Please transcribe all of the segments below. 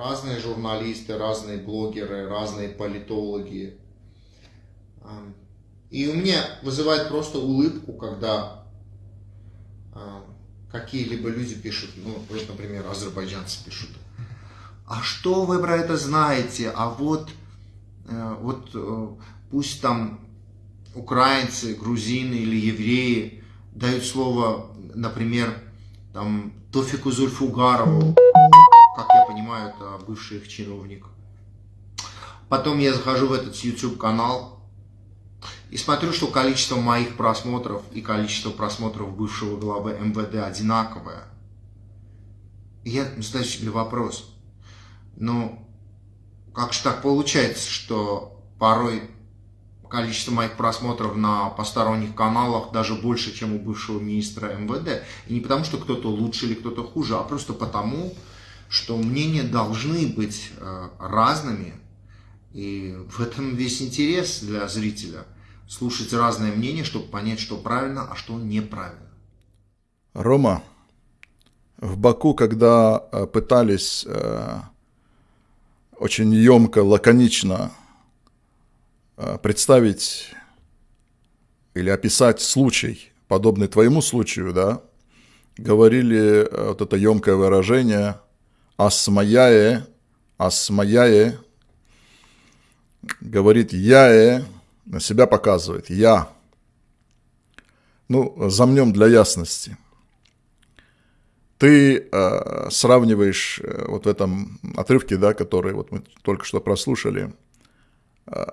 разные журналисты, разные блогеры, разные политологи. И у меня вызывает просто улыбку, когда какие-либо люди пишут, ну, вот, например, азербайджанцы пишут, а что вы про это знаете, а вот, э, вот э, пусть там украинцы, грузины или евреи дают слово, например, там, Тофику Зульфугарову, понимаю, это бывший их чиновник. Потом я захожу в этот YouTube канал, и смотрю, что количество моих просмотров и количество просмотров бывшего главы МВД одинаковое. И я задаю себе вопрос. Ну, как же так получается, что порой количество моих просмотров на посторонних каналах даже больше, чем у бывшего министра МВД. И не потому, что кто-то лучше или кто-то хуже, а просто потому, что мнения должны быть э, разными. И в этом весь интерес для зрителя – слушать разные мнения, чтобы понять, что правильно, а что неправильно. Рома, в Баку, когда э, пытались э, очень емко, лаконично представить или описать случай, подобный твоему случаю, да, говорили вот это емкое выражение «асмаяе», «асмаяе», говорит «яе», на себя показывает. Я. Ну, замнем для ясности. Ты э, сравниваешь э, вот в этом отрывке, да, который вот мы только что прослушали, э,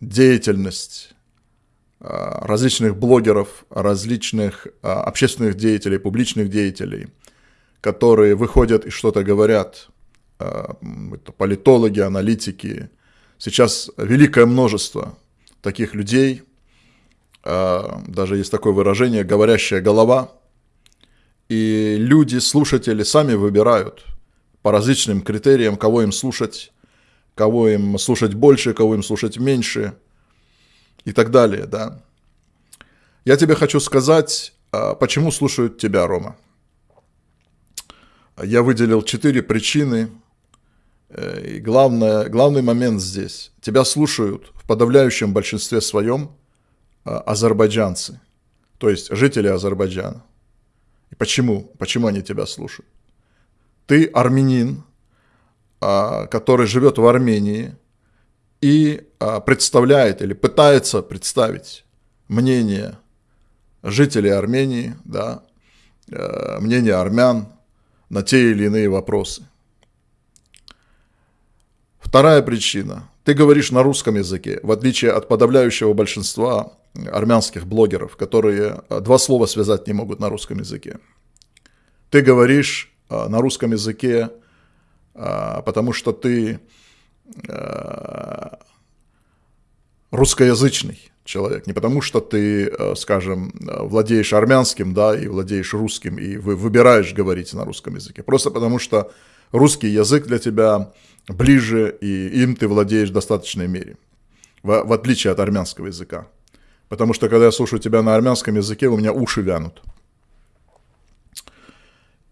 деятельность э, различных блогеров, различных э, общественных деятелей, публичных деятелей, которые выходят и что-то говорят, э, это политологи, аналитики, сейчас великое множество таких людей, а, даже есть такое выражение, говорящая голова, и люди, слушатели сами выбирают по различным критериям, кого им слушать, кого им слушать больше, кого им слушать меньше и так далее, да. Я тебе хочу сказать, а, почему слушают тебя, Рома. Я выделил четыре причины, Э, и главное, главный момент здесь. Тебя слушают в подавляющем большинстве своем а, азербайджанцы, то есть жители Азербайджана. И почему? Почему они тебя слушают? Ты армянин, а, который живет в Армении и а, представляет или пытается представить мнение жителей Армении, да, э, мнение армян на те или иные вопросы – Вторая причина. Ты говоришь на русском языке, в отличие от подавляющего большинства армянских блогеров, которые э, два слова связать не могут на русском языке. Ты говоришь э, на русском языке, э, потому что ты русскоязычный человек, не потому что ты, скажем, владеешь армянским, да, и владеешь русским, и вы выбираешь говорить на русском языке, просто потому что русский язык для тебя ближе, и им ты владеешь в достаточной мере, в, в отличие от армянского языка. Потому что, когда я слушаю тебя на армянском языке, у меня уши вянут.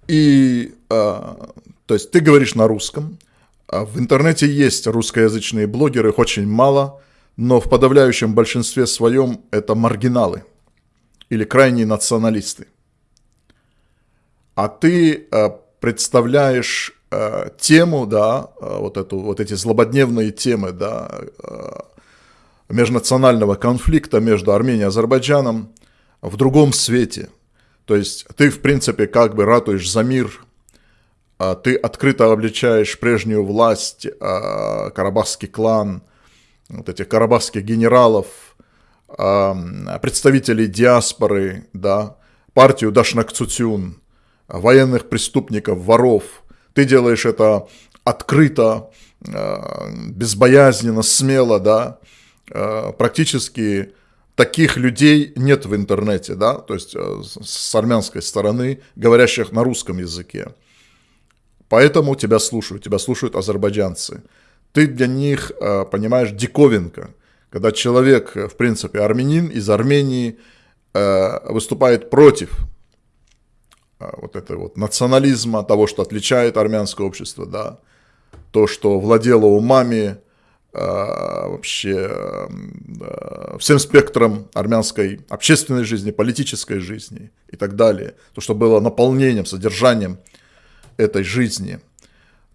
И, а, то есть, ты говоришь на русском, а в интернете есть русскоязычные блогеры, их очень мало, но в подавляющем большинстве своем это маргиналы или крайние националисты. А ты а, представляешь э, тему, да, э, вот, эту, вот эти злободневные темы, да, э, межнационального конфликта между Арменией и Азербайджаном в другом свете. То есть ты, в принципе, как бы ратуешь за мир, э, ты открыто обличаешь прежнюю власть, э, карабахский клан, вот этих карабахских генералов, э, представителей диаспоры, да, партию Дашнакцутюн, военных преступников, воров – ты делаешь это открыто, э, безбоязненно, смело, да, э, практически таких людей нет в интернете, да, то есть с армянской стороны, говорящих на русском языке. Поэтому тебя слушают, тебя слушают азербайджанцы. Ты для них, понимаешь, диковинка, когда человек, в принципе, армянин из Армении выступает против вот это вот национализма, того, что отличает армянское общество, да, то, что владело умами, вообще всем спектром армянской общественной жизни, политической жизни и так далее. То, что было наполнением, содержанием этой жизни.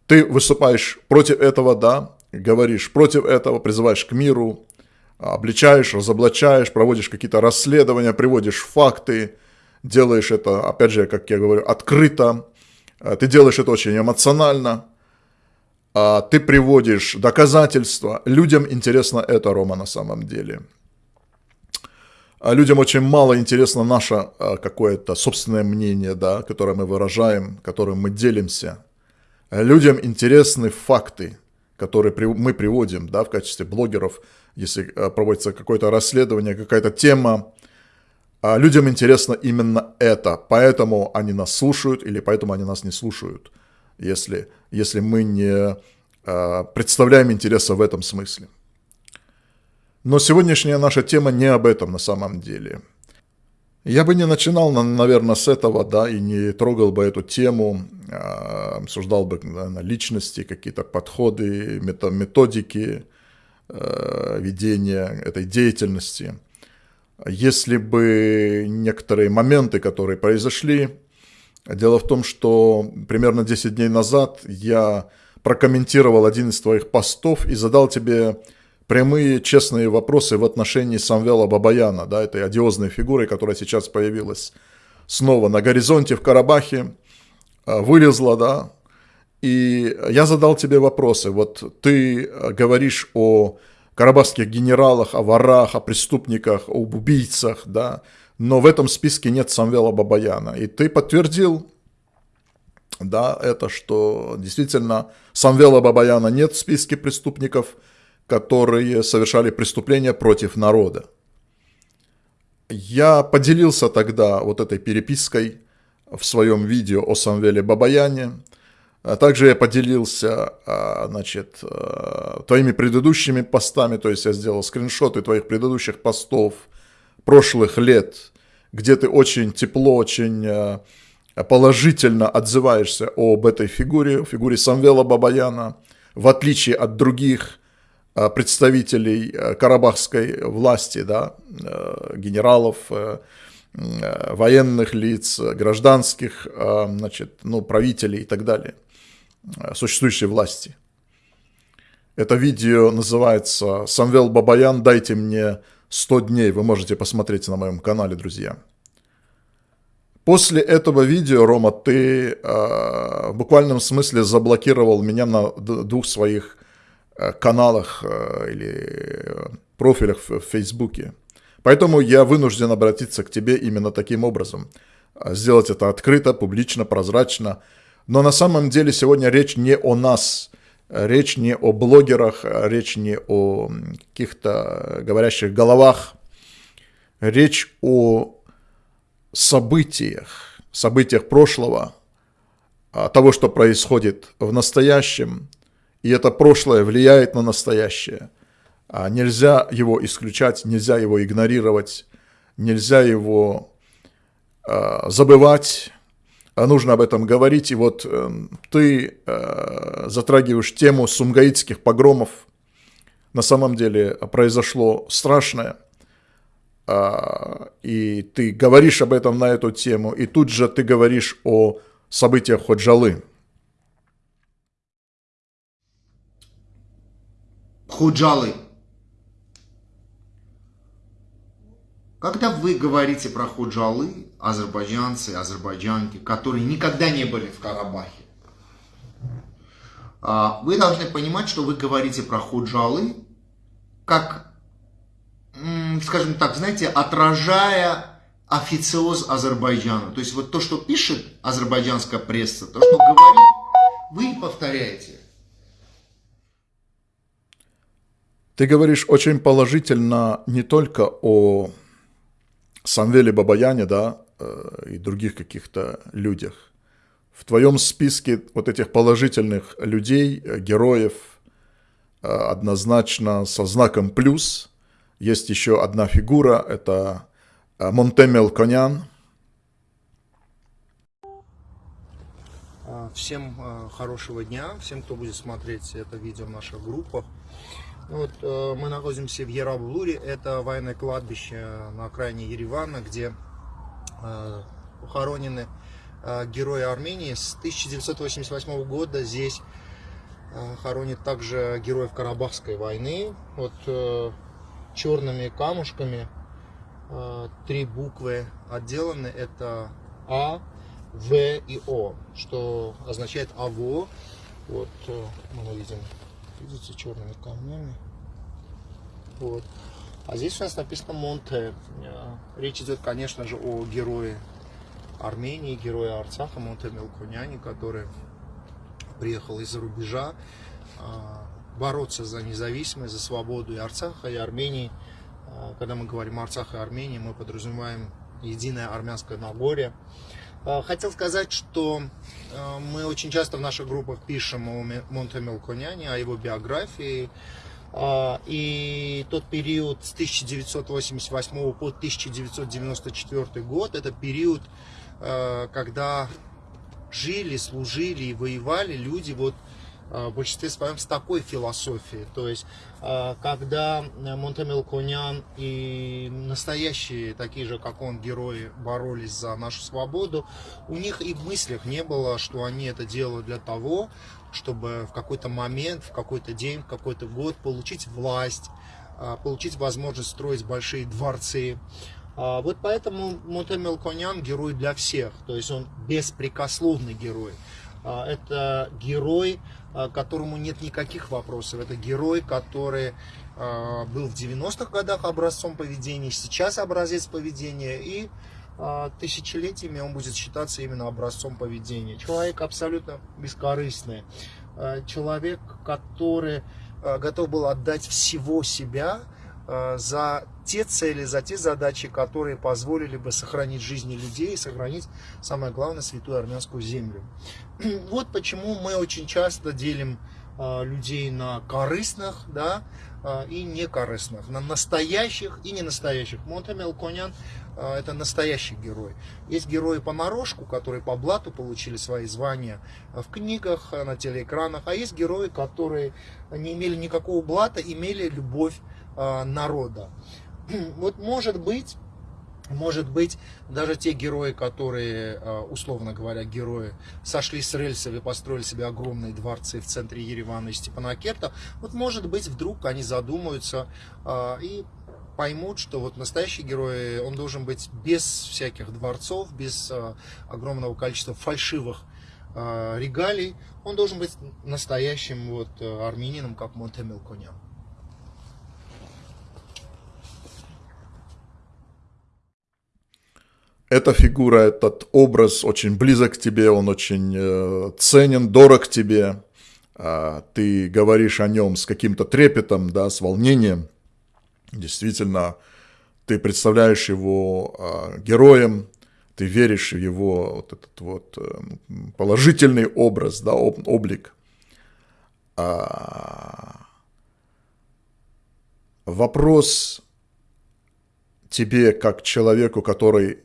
Ты выступаешь против этого, да, говоришь против этого, призываешь к миру, обличаешь, разоблачаешь, проводишь какие-то расследования, приводишь факты, делаешь это, опять же, как я говорю, открыто, ты делаешь это очень эмоционально, а ты приводишь доказательства. Людям интересно это, Рома, на самом деле. А людям очень мало интересно наше а, какое-то собственное мнение, да, которое мы выражаем, которым мы делимся. Людям интересны факты, которые мы приводим да, в качестве блогеров, если проводится какое-то расследование, какая-то тема. Людям интересно именно это, поэтому они нас слушают или поэтому они нас не слушают если, если мы не э, представляем интереса в этом смысле. Но сегодняшняя наша тема не об этом на самом деле. Я бы не начинал, наверное, с этого, да, и не трогал бы эту тему, э, обсуждал бы наверное, личности, какие-то подходы, методики э, ведения этой деятельности. Если бы некоторые моменты, которые произошли, Дело в том, что примерно 10 дней назад я прокомментировал один из твоих постов и задал тебе прямые, честные вопросы в отношении Самвела Бабаяна, да, этой одиозной фигуры, которая сейчас появилась снова на горизонте в Карабахе, а, вылезла, да, и я задал тебе вопросы. Вот ты говоришь о карабахских генералах, о ворах, о преступниках, об убийцах, да, но в этом списке нет Самвела Бабаяна. И ты подтвердил, да, это, что действительно Самвела Бабаяна нет в списке преступников, которые совершали преступления против народа. Я поделился тогда вот этой перепиской в своем видео о Самвеле Бабаяне. А также я поделился, а, значит, а, твоими предыдущими постами, то есть я сделал скриншоты твоих предыдущих постов – прошлых лет, где ты очень тепло, очень положительно отзываешься об этой фигуре, фигуре Самвела Бабаяна, в отличие от других представителей э, карабахской власти, да, генералов, военных лиц, гражданских, значит, ну, правителей и так далее, существующей власти. Это видео называется «Самвел Бабаян, дайте мне 100 дней вы можете посмотреть на моем канале, друзья. После этого видео, Рома, ты э, в буквальном смысле заблокировал меня на двух своих э, каналах э, или профилях в, в Фейсбуке. Поэтому я вынужден обратиться к тебе именно таким образом. Сделать это открыто, публично, прозрачно. Но на самом деле сегодня речь не о нас, Речь не о блогерах, речь не о каких-то говорящих головах. Речь о событиях, событиях прошлого, того, что происходит в настоящем, и это прошлое влияет на настоящее. А нельзя его исключать, нельзя его игнорировать, нельзя его забывать, а нужно об этом говорить. И вот э, ты э, затрагиваешь тему сумгаитских погромов. На самом деле произошло страшное. Э, и ты говоришь об этом на эту тему. И тут же ты говоришь о событиях Ходжалы. Худжалы. Когда вы говорите про худжалы, азербайджанцы, азербайджанки, которые никогда не были в Карабахе, а, вы должны понимать, что вы говорите про худжалы, как, скажем так, знаете, отражая официоз Азербайджана. То есть вот то, что пишет азербайджанская пресса, то, что говорит, вы повторяете. Ты говоришь очень положительно не только о Самвеле Бабаяне, да, э, и других каких-то людях. В твоем списке вот этих положительных людей, э, героев, э, однозначно со знаком плюс, есть еще одна фигура, это Монтемел Конян. Всем хорошего дня, всем, кто будет смотреть это видео в наших группах. Вот, мы находимся в Яраблуре, это военное кладбище на окраине Еревана, где похоронены герои Армении. С 1988 года здесь хоронят также героев Карабахской войны. Вот черными камушками три буквы отделаны. Это А, В и О, что означает АВО. Вот э, мы видим, видите, черными камнями. Вот. А здесь у нас написано Монте. Э, речь идет, конечно же, о герое Армении, герое Арцаха, Монте Мелкуняне, который приехал из-за рубежа э, бороться за независимость, за свободу и Арцаха, и Армении. Когда мы говорим Арцах и Армении, мы подразумеваем единое армянское Нагорье. А, хотел сказать, что а, мы очень часто в наших группах пишем о Монте Мелконяне, о его биографии. А, и тот период с 1988 по 1994 год, это период, когда жили, служили и воевали люди вот в большинстве своем с такой философией. То есть, когда Монтемел Конян и настоящие, такие же, как он, герои боролись за нашу свободу, у них и в мыслях не было, что они это делают для того, чтобы в какой-то момент, в какой-то день, в какой-то год получить власть, а, получить возможность строить большие дворцы. А, вот поэтому Монтемел Конян герой для всех, то есть он беспрекословный герой. Это герой, а, которому нет никаких вопросов. Это герой, который а, был в 90-х годах образцом поведения, сейчас образец поведения, и а, тысячелетиями он будет считаться именно образцом поведения. Человек абсолютно бескорыстный, человек, который готов был отдать всего себя за те цели, за те задачи, которые позволили бы сохранить жизни людей и сохранить, самое главное, святую армянскую землю. Вот почему мы очень часто делим а, людей на корыстных, да, а, и некорыстных, на настоящих и ненастоящих. Монтамел Конян а, это настоящий герой. Есть герои понарошку, которые по блату получили свои звания в книгах, на телеэкранах, а есть герои, которые не имели никакого блата, имели любовь народа. вот может быть, может быть, даже те герои, которые, а, условно говоря, герои, сошли с рельсов и построили себе огромные дворцы в центре Еревана и Степанакерта, вот может быть, вдруг они задумаются а, и поймут, что вот настоящий герой, он должен быть без всяких дворцов, без огромного количества фальшивых регалий, он должен быть настоящим вот армянином, как Конян. Эта фигура, этот образ очень близок к тебе, он очень э, ценен, дорог тебе. Э, ты говоришь о нем с каким-то трепетом, да, с волнением. Действительно, ты представляешь его э, героем, ты веришь в его вот этот вот э, положительный образ, да, об, облик. А... Вопрос тебе, как человеку, который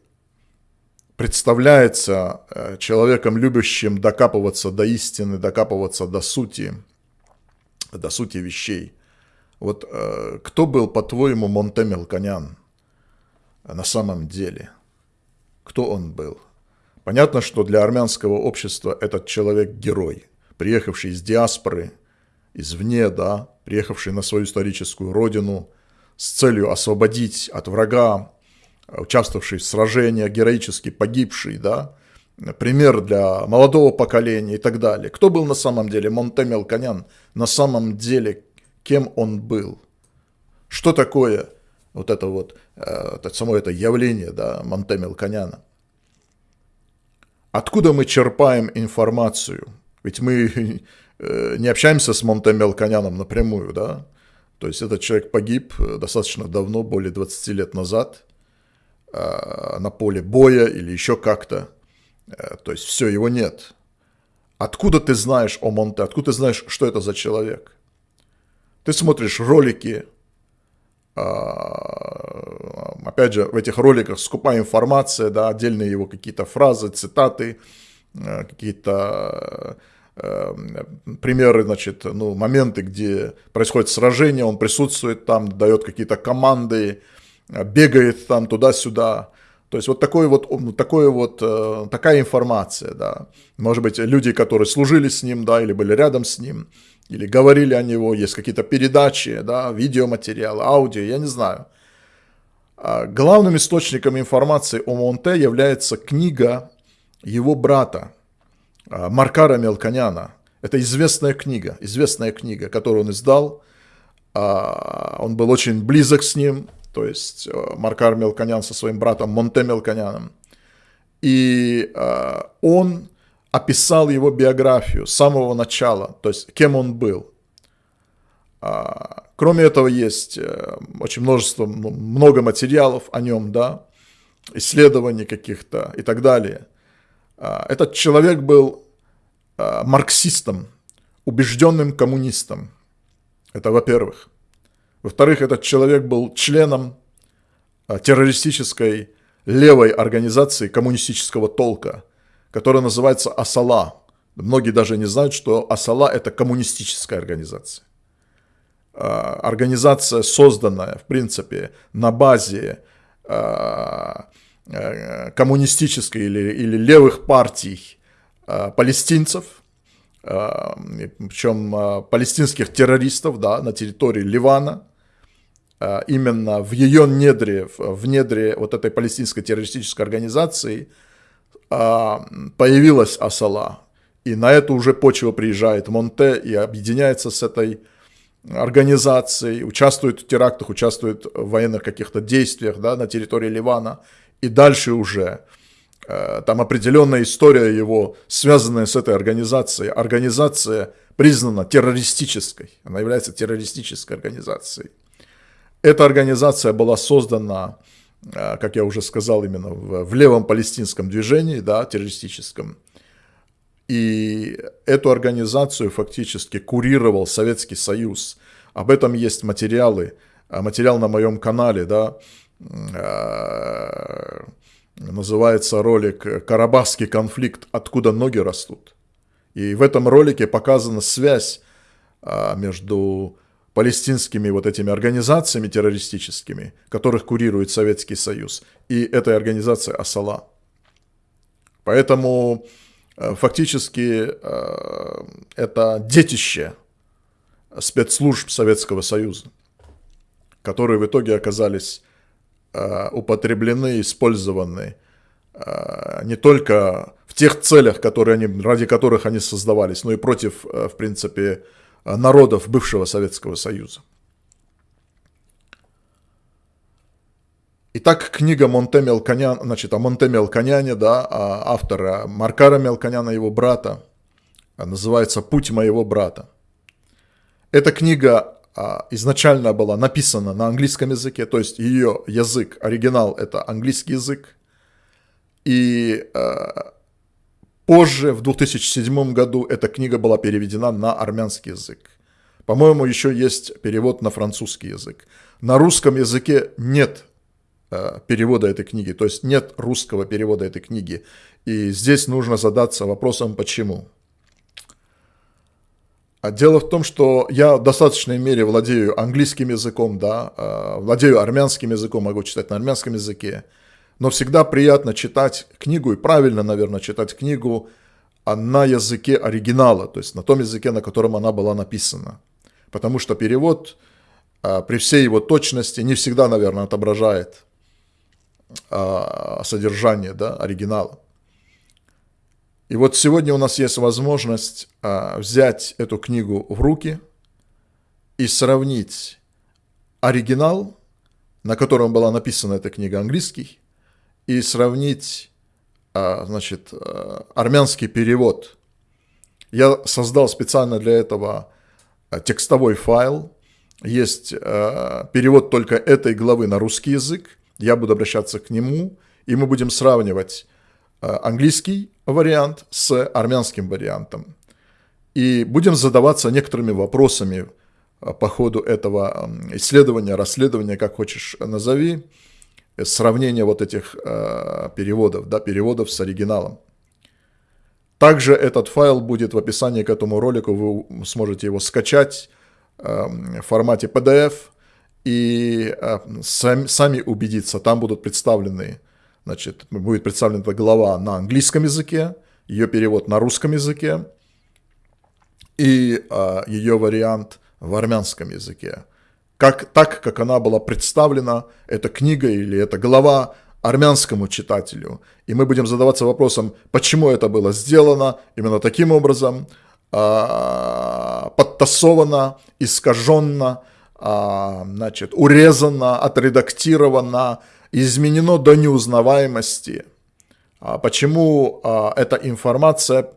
представляется э, человеком, любящим докапываться до истины, докапываться до сути, до сути вещей. Вот э, кто был, по-твоему, Монте Мелконян на самом деле? Кто он был? Понятно, что для армянского общества этот человек герой, приехавший из диаспоры, извне, да, приехавший на свою историческую родину с целью освободить от врага участвовавший в сражениях, героически погибший, да, пример для молодого поколения и так далее. Кто был на самом деле Монте Мелконян? На самом деле, кем он был? Что такое вот это вот, э, само это явление, да, Монте Мелконяна? Откуда мы черпаем информацию? Ведь мы э, не общаемся с Монте Мелконяном напрямую, да? То есть этот человек погиб э, достаточно давно, более 20 лет назад – на поле боя или еще как-то. Э, то есть все, его нет. Откуда ты знаешь о Монте? Откуда ты знаешь, что это за человек? Ты смотришь ролики, э, опять же, в этих роликах скупая информация, да, отдельные его какие-то фразы, цитаты, э, какие-то э, примеры, значит, ну, моменты, где происходит сражение, он присутствует там, дает какие-то команды, бегает там туда-сюда. То есть вот такой вот, такой вот, такая информация, да. Может быть, люди, которые служили с ним, да, или были рядом с ним, или говорили о него, есть какие-то передачи, да, видеоматериалы, аудио, я не знаю. А главным источником информации о Монте является книга его брата а, Маркара Мелконяна. Это известная книга, известная книга, которую он издал. А, он был очень близок с ним, то есть Маркар Мелконян со своим братом Монте Мелконяном. И он описал его биографию с самого начала, то есть кем он был. А, кроме этого есть э, очень множество, ну, много материалов о нем, да, исследований каких-то и так далее. А, этот человек был марксистом, убежденным коммунистом. Это во-первых. Во-вторых, этот человек был членом террористической левой организации коммунистического толка – которая называется Асала. Многие даже не знают, что Асала – это коммунистическая организация. А, организация, созданная, в принципе, на базе а, а, коммунистической или, или левых партий палестинцев, причем палестинских террористов да, на территории Ливана, именно в ее недре, в недре вот этой палестинской террористической организации – а, появилась Асала, и на эту уже почву приезжает Монте и объединяется с этой организацией, участвует в терактах, участвует в военных каких-то действиях да, на территории Ливана, и дальше уже э, там определенная история его, связанная с этой организацией. Организация признана террористической, она является террористической организацией. Эта организация была создана а, как я уже сказал, именно в, в левом палестинском движении, да, террористическом. И эту организацию фактически курировал Советский Союз. Об этом есть материалы, а, материал на моем канале, да, а, называется ролик «Карабахский конфликт. Откуда ноги растут?». И в этом ролике показана связь между палестинскими вот этими организациями террористическими, которых курирует Советский Союз, и этой организации Асала. Поэтому э, фактически э, это детище спецслужб Советского Союза, которые в итоге оказались э, употреблены, использованы не только в тех целях, которые они, ради которых они создавались, но и против, в принципе, народов бывшего Советского Союза. Итак, книга Монте Мелконян, значит, о Монте Мелконяне, да, автора Маркара Мелконяна, его брата, называется «Путь моего брата». Эта книга а, изначально была написана на английском языке, то есть ее язык, оригинал – это английский язык. И а, Позже, в 2007 году, эта книга была переведена на армянский язык. По-моему, еще есть перевод на французский язык. На русском языке нет э, перевода этой книги, то есть нет русского перевода этой книги. И здесь нужно задаться вопросом, почему. А дело в том, что я в достаточной мере владею английским языком, да, э, владею армянским языком, могу читать на армянском языке. Но всегда приятно читать книгу, и правильно, наверное, читать книгу на языке оригинала, то есть на том языке, на котором она была написана. Потому что перевод а, при всей его точности не всегда, наверное, отображает а, содержание да, оригинала. И вот сегодня у нас есть возможность а, взять эту книгу в руки и сравнить оригинал, на котором была написана эта книга английский, и сравнить, а, значит, а, армянский перевод. Я создал специально для этого а, текстовой файл. Есть перевод только этой главы на русский язык. Я буду обращаться к нему, и мы будем сравнивать английский вариант с армянским вариантом. И будем задаваться некоторыми вопросами по ходу этого исследования, расследования, как хочешь назови, сравнение вот этих э, переводов, да, переводов с оригиналом. Также этот файл будет в описании к этому ролику, вы сможете его скачать эм, в формате PDF и э, сами убедиться, там будут представлены, значит, будет представлена глава на английском языке, ее перевод на русском языке и э, ее вариант в армянском языке. Как, так, как она была представлена, эта книга или эта глава армянскому читателю. И мы будем задаваться вопросом, почему это было сделано именно таким образом, э, подтасовано, искаженно, э, значит, урезано, отредактировано, изменено до неузнаваемости. А почему эта информация,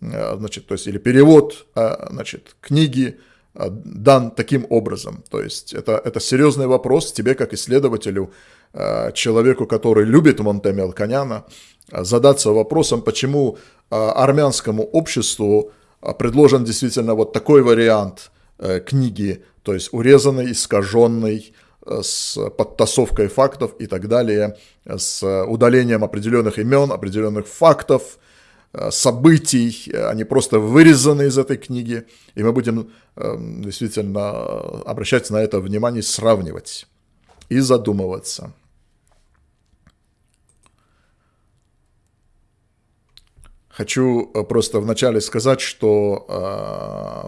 э, значит, то есть, или перевод, э, значит, книги, дан таким образом. То есть это, это серьезный вопрос тебе, как исследователю, э, человеку, который любит Монте Мелконяна, э, задаться вопросом, почему армянскому обществу предложен действительно вот такой вариант книги, то есть урезанный, искаженный, с подтасовкой фактов и так далее, с удалением определенных имен, определенных фактов, Э, событий, э, они просто вырезаны из этой книги, и мы будем эм, действительно обращать на это внимание, сравнивать и задумываться. Хочу э, просто вначале сказать, что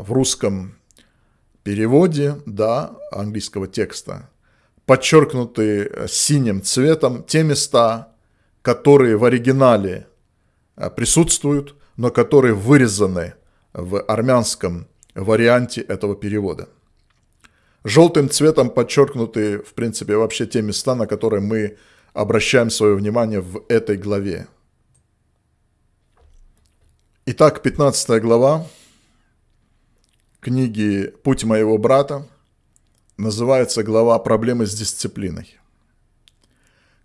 в русском переводе да, английского текста подчеркнуты синим цветом те места, которые в оригинале Э, присутствуют, но которые вырезаны в армянском варианте этого перевода. Желтым цветом подчеркнуты, в принципе, вообще те места, на которые мы обращаем свое внимание в этой главе. Итак, 15 глава книги «Путь моего брата» называется глава «Проблемы с дисциплиной».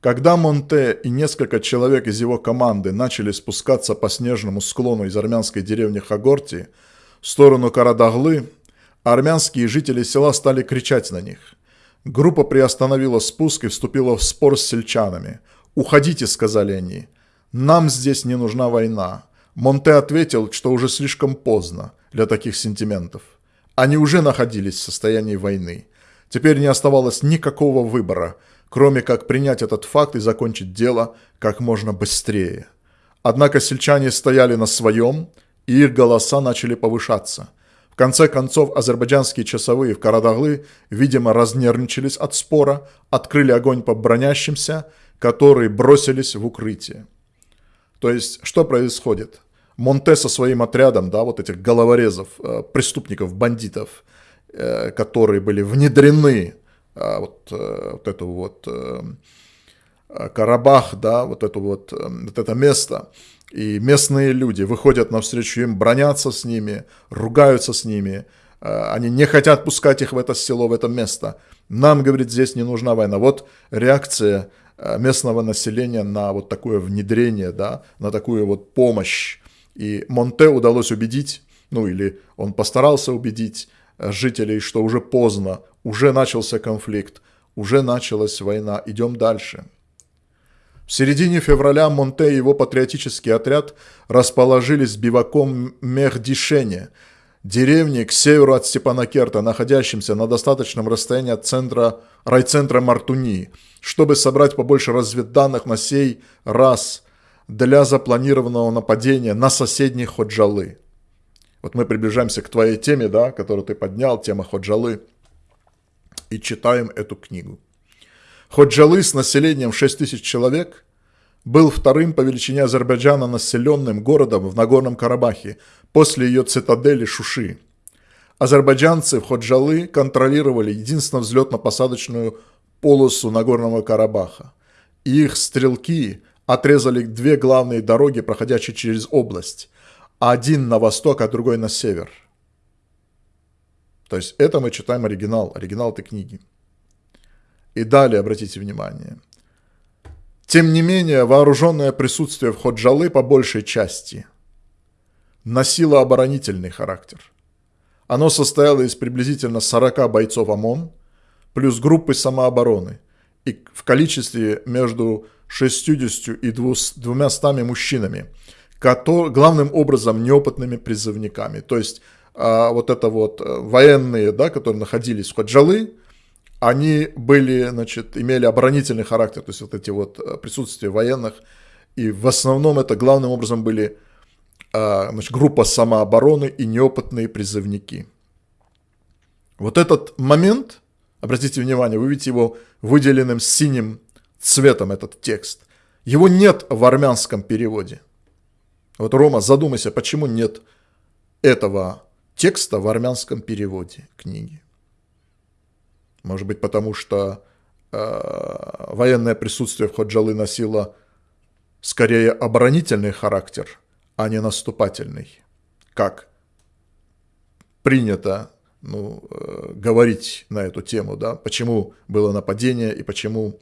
Когда Монте и несколько человек из его команды начали спускаться по снежному склону из армянской деревни Хагорти в сторону Карадаглы, армянские жители села стали кричать на них. Группа приостановила спуск и вступила в спор с сельчанами. «Уходите», — сказали они. «Нам здесь не нужна война». Монте ответил, что уже слишком поздно для таких сентиментов. Они уже находились в состоянии войны. Теперь не оставалось никакого выбора — кроме как принять этот факт и закончить дело как можно быстрее. Однако сельчане стояли на своем, и их голоса начали повышаться. В конце концов, азербайджанские часовые в Карадаглы, видимо, разнервничались от спора, открыли огонь по бронящимся, которые бросились в укрытие. То есть, что происходит? Монте со своим отрядом, да, вот этих головорезов, э, преступников, бандитов, э, которые были внедрены вот, э, вот эту вот э, Карабах, да, вот, эту вот, э, вот это место. И местные люди выходят навстречу им, бронятся с ними, ругаются с ними. Они не хотят пускать их в это село, в это место. Нам, говорит, здесь не нужна война. Вот реакция местного населения на вот такое внедрение, да, на такую вот помощь. И Монте удалось убедить, ну или он постарался убедить жителей, что уже поздно, уже начался конфликт, уже началась война, идем дальше. В середине февраля Монте и его патриотический отряд расположились биваком Мехдишене, деревни к северу от Степанакерта, находящимся на достаточном расстоянии от центра, райцентра Мартуни, чтобы собрать побольше разведданных на сей раз для запланированного нападения на соседние Ходжалы. Вот мы приближаемся к твоей теме, да, которую ты поднял, тема Ходжалы, и читаем эту книгу. Ходжалы с населением 6 тысяч человек был вторым по величине Азербайджана населенным городом в Нагорном Карабахе после ее цитадели Шуши. Азербайджанцы в Ходжалы контролировали единственно взлетно-посадочную полосу Нагорного Карабаха. И их стрелки отрезали две главные дороги, проходящие через область – один на восток, а другой на север. То есть это мы читаем оригинал, оригинал этой книги. И далее, обратите внимание. Тем не менее, вооруженное присутствие в Ходжалы по большей части носило оборонительный характер. Оно состояло из приблизительно 40 бойцов ОМОН плюс группы самообороны и в количестве между 60 и 200 мужчинами – главным образом неопытными призывниками. То есть а, вот это вот э, военные, да, которые находились в Хаджалы, они были, значит, имели оборонительный характер, то есть вот эти вот э, присутствия военных, и в основном это главным образом были а, значит, группа самообороны и неопытные призывники. Вот этот момент, обратите внимание, вы видите его выделенным синим цветом, этот текст. Его нет в армянском переводе. Вот, Рома, задумайся, почему нет этого текста в армянском переводе книги? Может быть, потому что э, военное присутствие в Ходжалы носило скорее оборонительный характер, а не наступательный, как принято ну, э, говорить на эту тему, да, почему было нападение и почему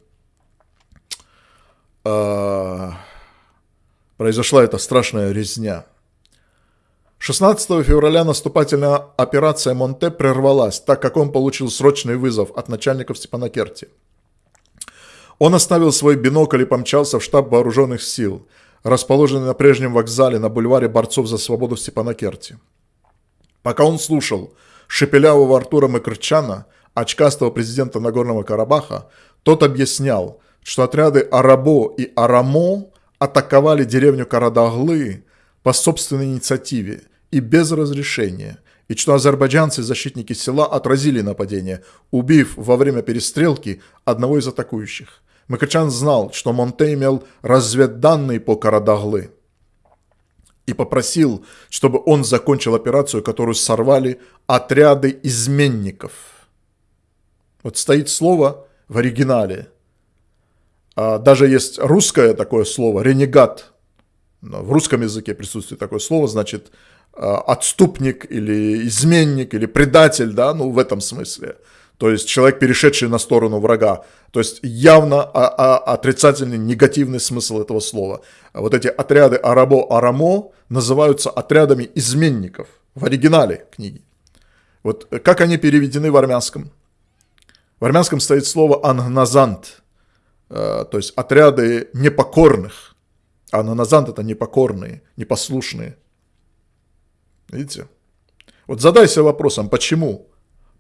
э, произошла эта страшная резня. 16 февраля наступательная операция Монте прервалась, так как он получил срочный вызов от начальников Степанакерти. Он оставил свой бинокль и помчался в штаб вооруженных сил, расположенный на прежнем вокзале на бульваре борцов за свободу Степанакерти. Пока он слушал – шепелявого Артура Макрчана, очкастого президента Нагорного Карабаха, тот объяснял, что отряды Арабо и Арамо атаковали деревню Карадаглы по собственной инициативе и без разрешения, и что азербайджанцы, защитники села, отразили нападение, убив во время перестрелки одного из атакующих. Макрчан знал, что Монте имел разведданные по Карадаглы и попросил, чтобы он закончил операцию, которую сорвали отряды изменников. Вот стоит слово в оригинале. А даже есть русское такое слово, ренегат. В русском языке присутствует такое слово, значит, а, отступник или изменник или предатель, да, ну в этом смысле. То есть человек, перешедший на сторону врага. То есть явно отрицательный, негативный смысл этого слова. Вот эти отряды Арабо-Арамо называются отрядами изменников в оригинале книги. Вот как они переведены в армянском? В армянском стоит слово «ангназант», э, то есть отряды непокорных. Ангназант – это непокорные, непослушные. Видите? Вот задайся вопросом, почему?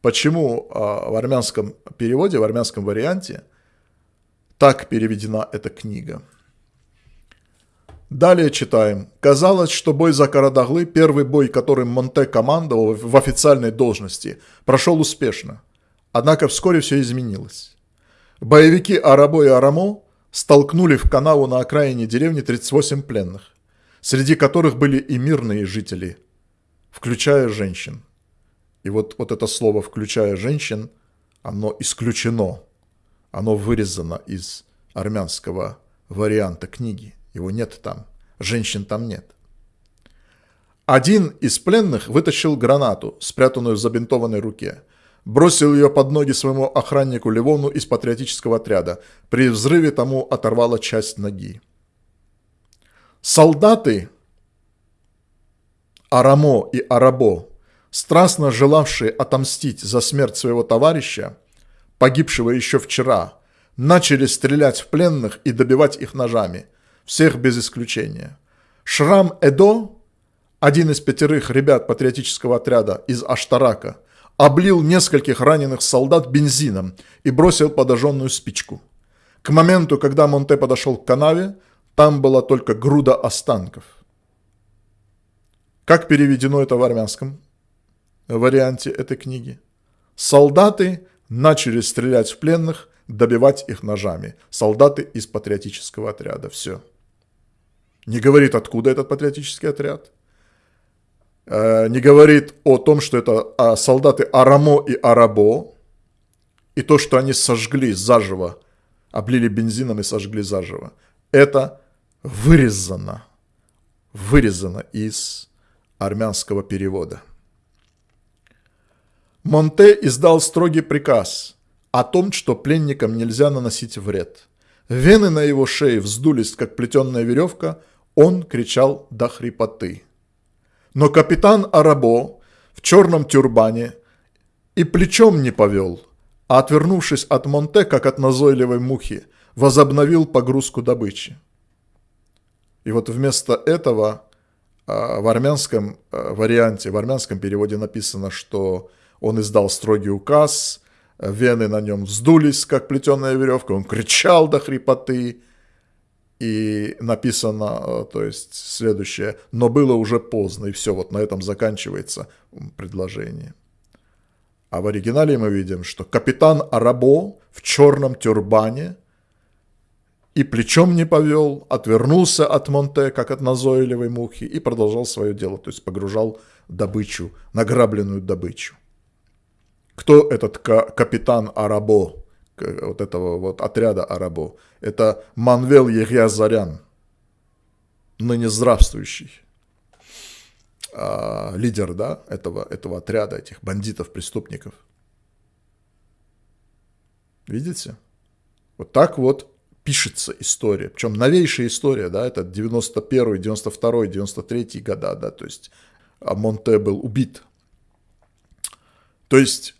почему а, в армянском переводе, в армянском варианте так переведена эта книга. Далее читаем. Казалось, что бой за Карадаглы, первый бой, которым Монте командовал в официальной должности, прошел успешно. Однако вскоре все изменилось. Боевики Арабо и Арамо столкнули в канаву на окраине деревни 38 пленных, среди которых были и мирные жители, включая женщин. И вот, вот это слово, включая женщин, оно исключено. Оно вырезано из армянского варианта книги. Его нет там. Женщин там нет. Один из пленных вытащил гранату, спрятанную в забинтованной руке. Бросил ее под ноги своему охраннику Ливону из патриотического отряда. При взрыве тому оторвала часть ноги. Солдаты Арамо и Арабо страстно желавшие отомстить за смерть своего товарища, погибшего еще вчера, начали стрелять в пленных и добивать их ножами, всех без исключения. Шрам Эдо, один из пятерых ребят патриотического отряда из Аштарака, облил нескольких раненых солдат бензином и бросил подожженную спичку. К моменту, когда Монте подошел к канаве, там была только груда останков. Как переведено это в армянском? варианте этой книги. Солдаты начали стрелять в пленных, добивать их ножами. Солдаты из патриотического отряда. Все. Не говорит, откуда этот патриотический отряд. Э, не говорит о том, что это а, солдаты Арамо и Арабо. И то, что они сожгли заживо, облили бензином и сожгли заживо. Это вырезано, вырезано из армянского перевода. Монте издал строгий приказ о том, что пленникам нельзя наносить вред. Вены на его шее вздулись, как плетеная веревка, он кричал до хрипоты. Но капитан Арабо в черном тюрбане и плечом не повел, а отвернувшись от Монте, как от назойливой мухи, возобновил погрузку добычи. И вот вместо этого в армянском варианте, в армянском переводе написано, что он издал строгий указ, вены на нем вздулись, как плетеная веревка, он кричал до хрипоты, и написано, то есть следующее, но было уже поздно, и все, вот на этом заканчивается предложение. А в оригинале мы видим, что капитан Арабо в черном тюрбане и плечом не повел, отвернулся от Монте, как от назойливой мухи, и продолжал свое дело, то есть погружал добычу, награбленную добычу. Кто этот капитан Арабо, вот этого вот отряда Арабо? Это Манвел Егязарян, ныне здравствующий а, лидер да, этого, этого отряда, этих бандитов, преступников. Видите? Вот так вот пишется история. Причем новейшая история, да, это 91, 92, 93 года, да, то есть Монте был убит. То есть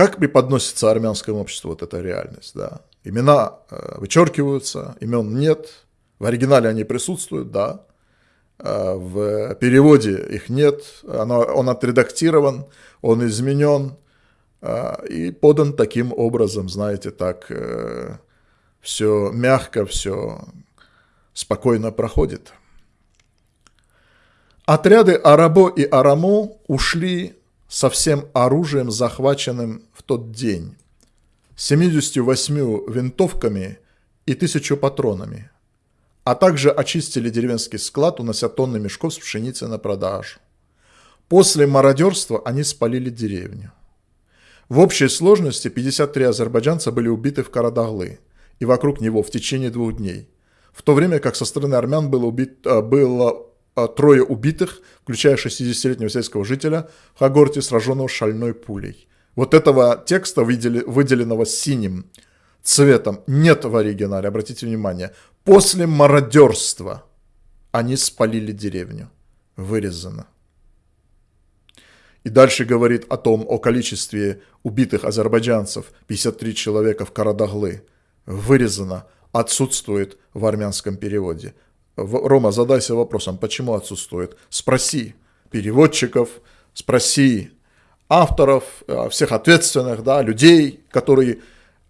как преподносится армянскому обществу вот эта реальность, да? Имена э, вычеркиваются, имен нет, в оригинале они присутствуют, да, э, в переводе их нет, оно, он отредактирован, он изменен э, и подан таким образом, знаете, так все мягко, все спокойно проходит. Отряды Арабо и Арамо ушли со всем оружием, захваченным тот день, 78 винтовками и тысячу патронами, а также очистили деревенский склад, унося тонны мешков с пшеницей на продажу. После мародерства они спалили деревню. В общей сложности 53 азербайджанца были убиты в Карадаглы и вокруг него в течение двух дней, в то время как со стороны армян было, убит, э, было а, трое убитых, включая 60-летнего сельского жителя в Хагорте, сраженного шальной пулей. Вот этого текста, выделенного синим цветом, нет в оригинале, обратите внимание. После мародерства они спалили деревню. Вырезано. И дальше говорит о том, о количестве убитых азербайджанцев, 53 человека в Карадаглы. Вырезано, отсутствует в армянском переводе. Рома, задайся вопросом, почему отсутствует. Спроси переводчиков, спроси авторов, э, всех ответственных, да, людей, которые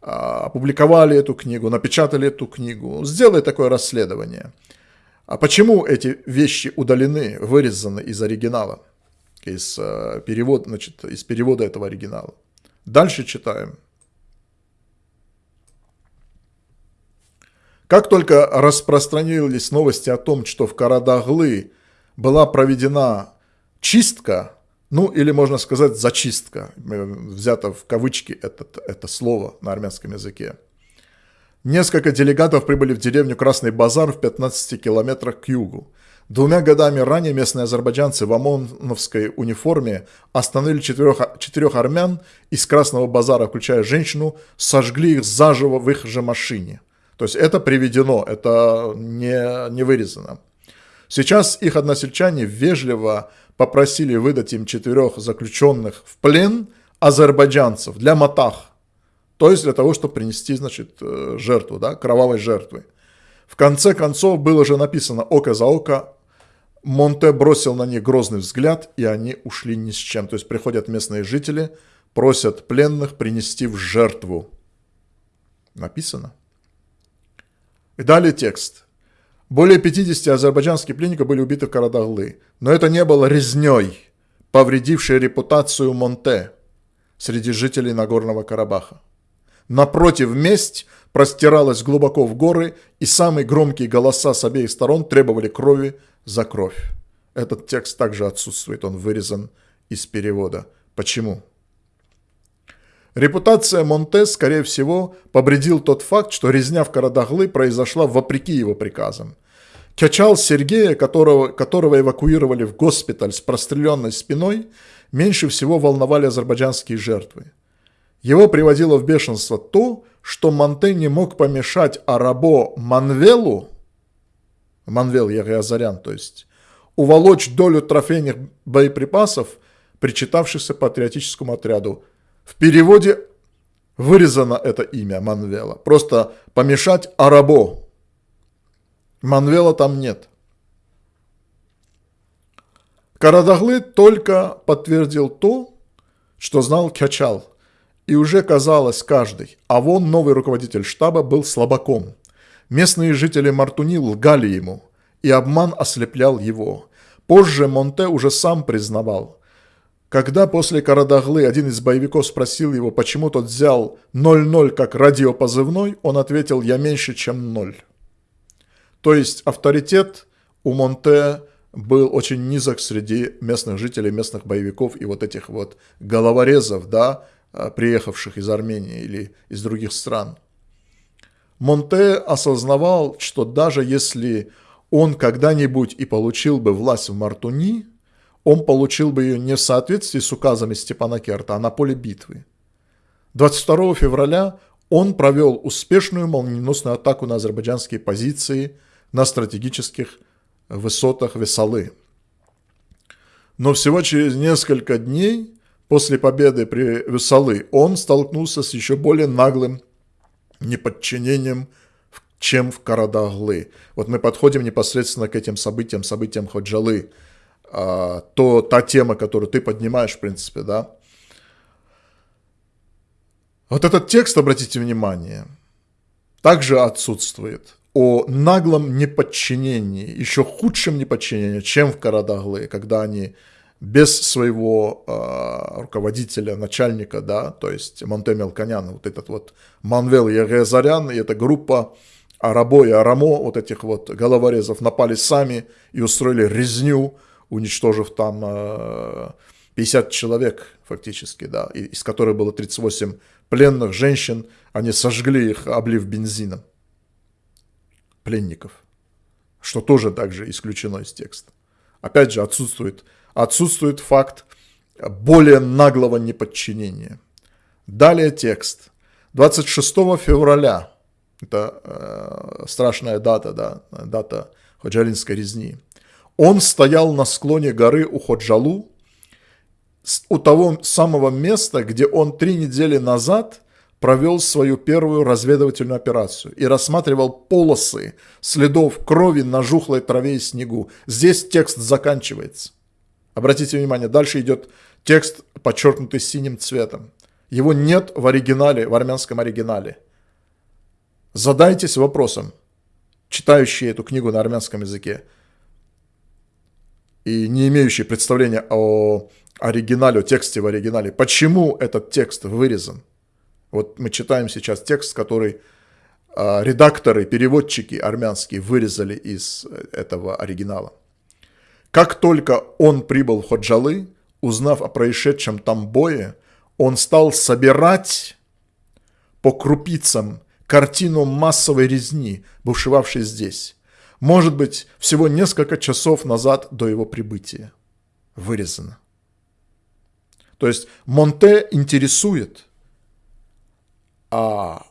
а, опубликовали эту книгу, напечатали эту книгу. Сделай такое расследование. А почему эти вещи удалены, вырезаны из оригинала, из, э, перевода, значит, из перевода этого оригинала? Дальше читаем. Как только распространились новости о том, что в Карадаглы была проведена чистка, ну или можно сказать зачистка, взято в кавычки это, это слово на армянском языке, несколько делегатов прибыли в деревню Красный Базар в 15 километрах к югу. Двумя годами ранее местные азербайджанцы в ОМОНовской униформе остановили четырех, четырех армян из Красного Базара, включая женщину, сожгли их заживо в их же машине – то есть это приведено, это не, не вырезано. Сейчас их односельчане вежливо попросили выдать им четырех заключенных в плен азербайджанцев для матах. То есть для того, чтобы принести, значит, э, жертву, да, кровавой жертвы. В конце концов было же написано «Око за око». Монте бросил на них грозный взгляд, и они ушли ни с чем. То есть приходят местные жители, просят пленных принести в жертву. Написано. И далее текст. Более 50 азербайджанских пленников были убиты в Карадаглы, но это не было резней, повредившей репутацию Монте среди жителей Нагорного Карабаха. Напротив, месть простиралась глубоко в горы, и самые громкие голоса с обеих сторон требовали крови за кровь. Этот текст также отсутствует, он вырезан из перевода. Почему? Репутация Монте, скорее всего, побредил тот факт, что резня в Карадаглы произошла вопреки его приказам. Качал Сергея, которого, которого эвакуировали в госпиталь с простреленной спиной, меньше всего волновали азербайджанские жертвы. Его приводило в бешенство то, что Монте не мог помешать Арабо Манвелу, Манвел Ягиазарян, то есть, уволочь долю трофейных боеприпасов, причитавшихся патриотическому отряду в переводе вырезано это имя Манвела. Просто помешать Арабо. Манвела там нет. Карадаглы только подтвердил то, что знал Кячал, и уже казалось каждый, а вон новый руководитель штаба был слабаком. Местные жители Мартуни лгали ему, и обман ослеплял его. Позже Монте уже сам признавал. Когда после Карадаглы один из боевиков спросил его, почему тот взял 0-0 как радиопозывной, он ответил «я меньше, чем ноль». То есть авторитет у Монте был очень низок среди местных жителей, местных боевиков и вот этих вот головорезов, да, а, приехавших из Армении или из других стран. Монте осознавал, что даже если он когда-нибудь и получил бы власть в Мартуни, он получил бы ее не в соответствии с указами Степана Керта, а на поле битвы. 22 февраля он провел успешную молниеносную атаку на азербайджанские позиции на стратегических высотах Весалы. Но всего через несколько дней после победы при Весалы он столкнулся с еще более наглым неподчинением, чем в Карадаглы. Вот мы подходим непосредственно к этим событиям, событиям Ходжалы, а, то, та тема, которую ты поднимаешь, в принципе, да. Вот этот текст, обратите внимание, также отсутствует о наглом неподчинении, еще худшем неподчинении, чем в Карадаглы, когда они без своего э, руководителя, начальника, да, то есть Монте Мелконян, вот этот вот Манвел Ягезарян и эта группа Арабо и Арамо, вот этих вот головорезов, напали сами и устроили резню, уничтожив там э, 50 человек фактически, да, из которых было 38 пленных женщин, они сожгли их, облив бензином пленников, что тоже также исключено из текста. Опять же, отсутствует, отсутствует факт более наглого неподчинения. Далее текст. 26 февраля, это э, страшная дата, да, дата Ходжалинской резни, он стоял на склоне горы у Ходжалу, у того самого места, где он три недели назад провел свою первую разведывательную операцию и рассматривал полосы следов крови на жухлой траве и снегу. Здесь текст заканчивается. Обратите внимание, дальше идет текст, подчеркнутый синим цветом. Его нет в оригинале, в армянском оригинале. Задайтесь вопросом, читающие эту книгу на армянском языке и не имеющие представления о оригинале, о тексте в оригинале, почему этот текст вырезан? Вот мы читаем сейчас текст, который э, редакторы, переводчики армянские вырезали из э, этого оригинала. Как только он прибыл в Ходжалы, узнав о происшедшем там бое, он стал собирать по крупицам картину массовой резни, бушевавшей здесь. Может быть, всего несколько часов назад до его прибытия. Вырезано. То есть Монте интересует – а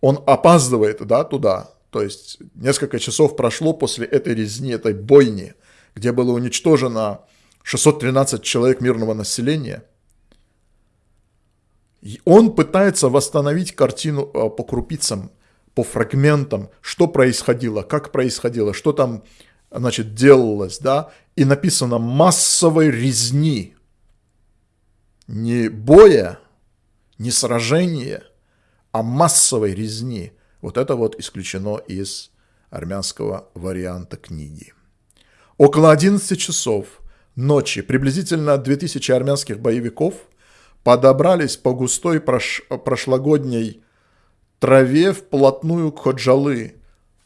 он опаздывает да, туда. То есть несколько часов прошло после этой резни, этой бойни, где было уничтожено 613 человек мирного населения. И он пытается восстановить картину а, по крупицам, по фрагментам, что происходило, как происходило, что там значит, делалось, да, и написано массовой резни, не боя, не сражения – о массовой резни. Вот это вот исключено из армянского варианта книги. Около 11 часов ночи приблизительно 2000 армянских боевиков подобрались по густой прош... прошлогодней траве вплотную к Ходжалы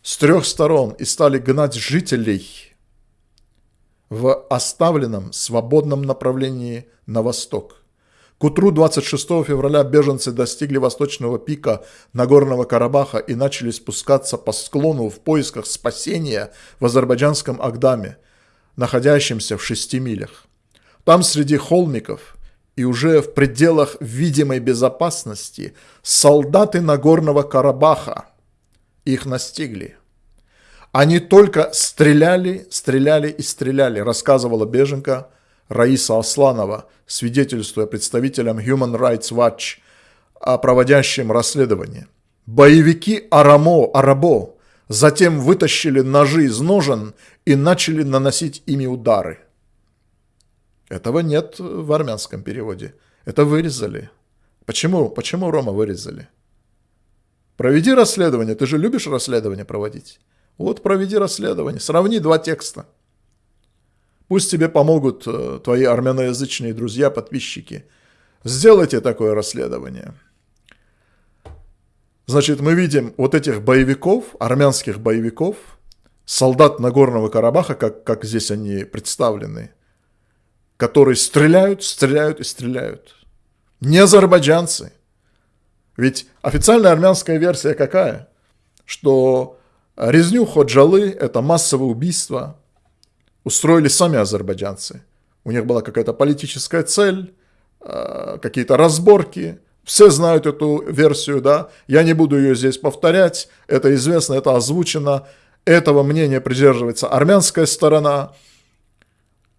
с трех сторон и стали гнать жителей в оставленном свободном направлении на восток. К утру 26 февраля беженцы достигли восточного пика Нагорного Карабаха и начали спускаться по склону в поисках спасения в азербайджанском Агдаме, находящемся в шести милях. Там среди холмиков и уже в пределах видимой безопасности солдаты Нагорного Карабаха их настигли. Они только стреляли, стреляли и стреляли, рассказывала беженка Раиса Асланова, свидетельствуя представителям Human Rights Watch о проводящем расследовании. Боевики Арамо, Арабо затем вытащили ножи из ножен и начали наносить ими удары. Этого нет в армянском переводе. Это вырезали. Почему? Почему Рома вырезали? Проведи расследование. Ты же любишь расследование проводить. Вот проведи расследование. Сравни два текста. Пусть тебе помогут э, твои армяноязычные друзья, подписчики. Сделайте такое расследование. Значит, мы видим вот этих боевиков, армянских боевиков, солдат Нагорного Карабаха, как, как здесь они представлены, которые стреляют, стреляют и стреляют. Не азербайджанцы. Ведь официальная армянская версия какая? Что резню Ходжалы – это массовое убийство, устроили сами азербайджанцы. У них была какая-то политическая цель, э, какие-то разборки. Все знают эту версию, да. Я не буду ее здесь повторять. Это известно, это озвучено. Этого мнения придерживается армянская сторона.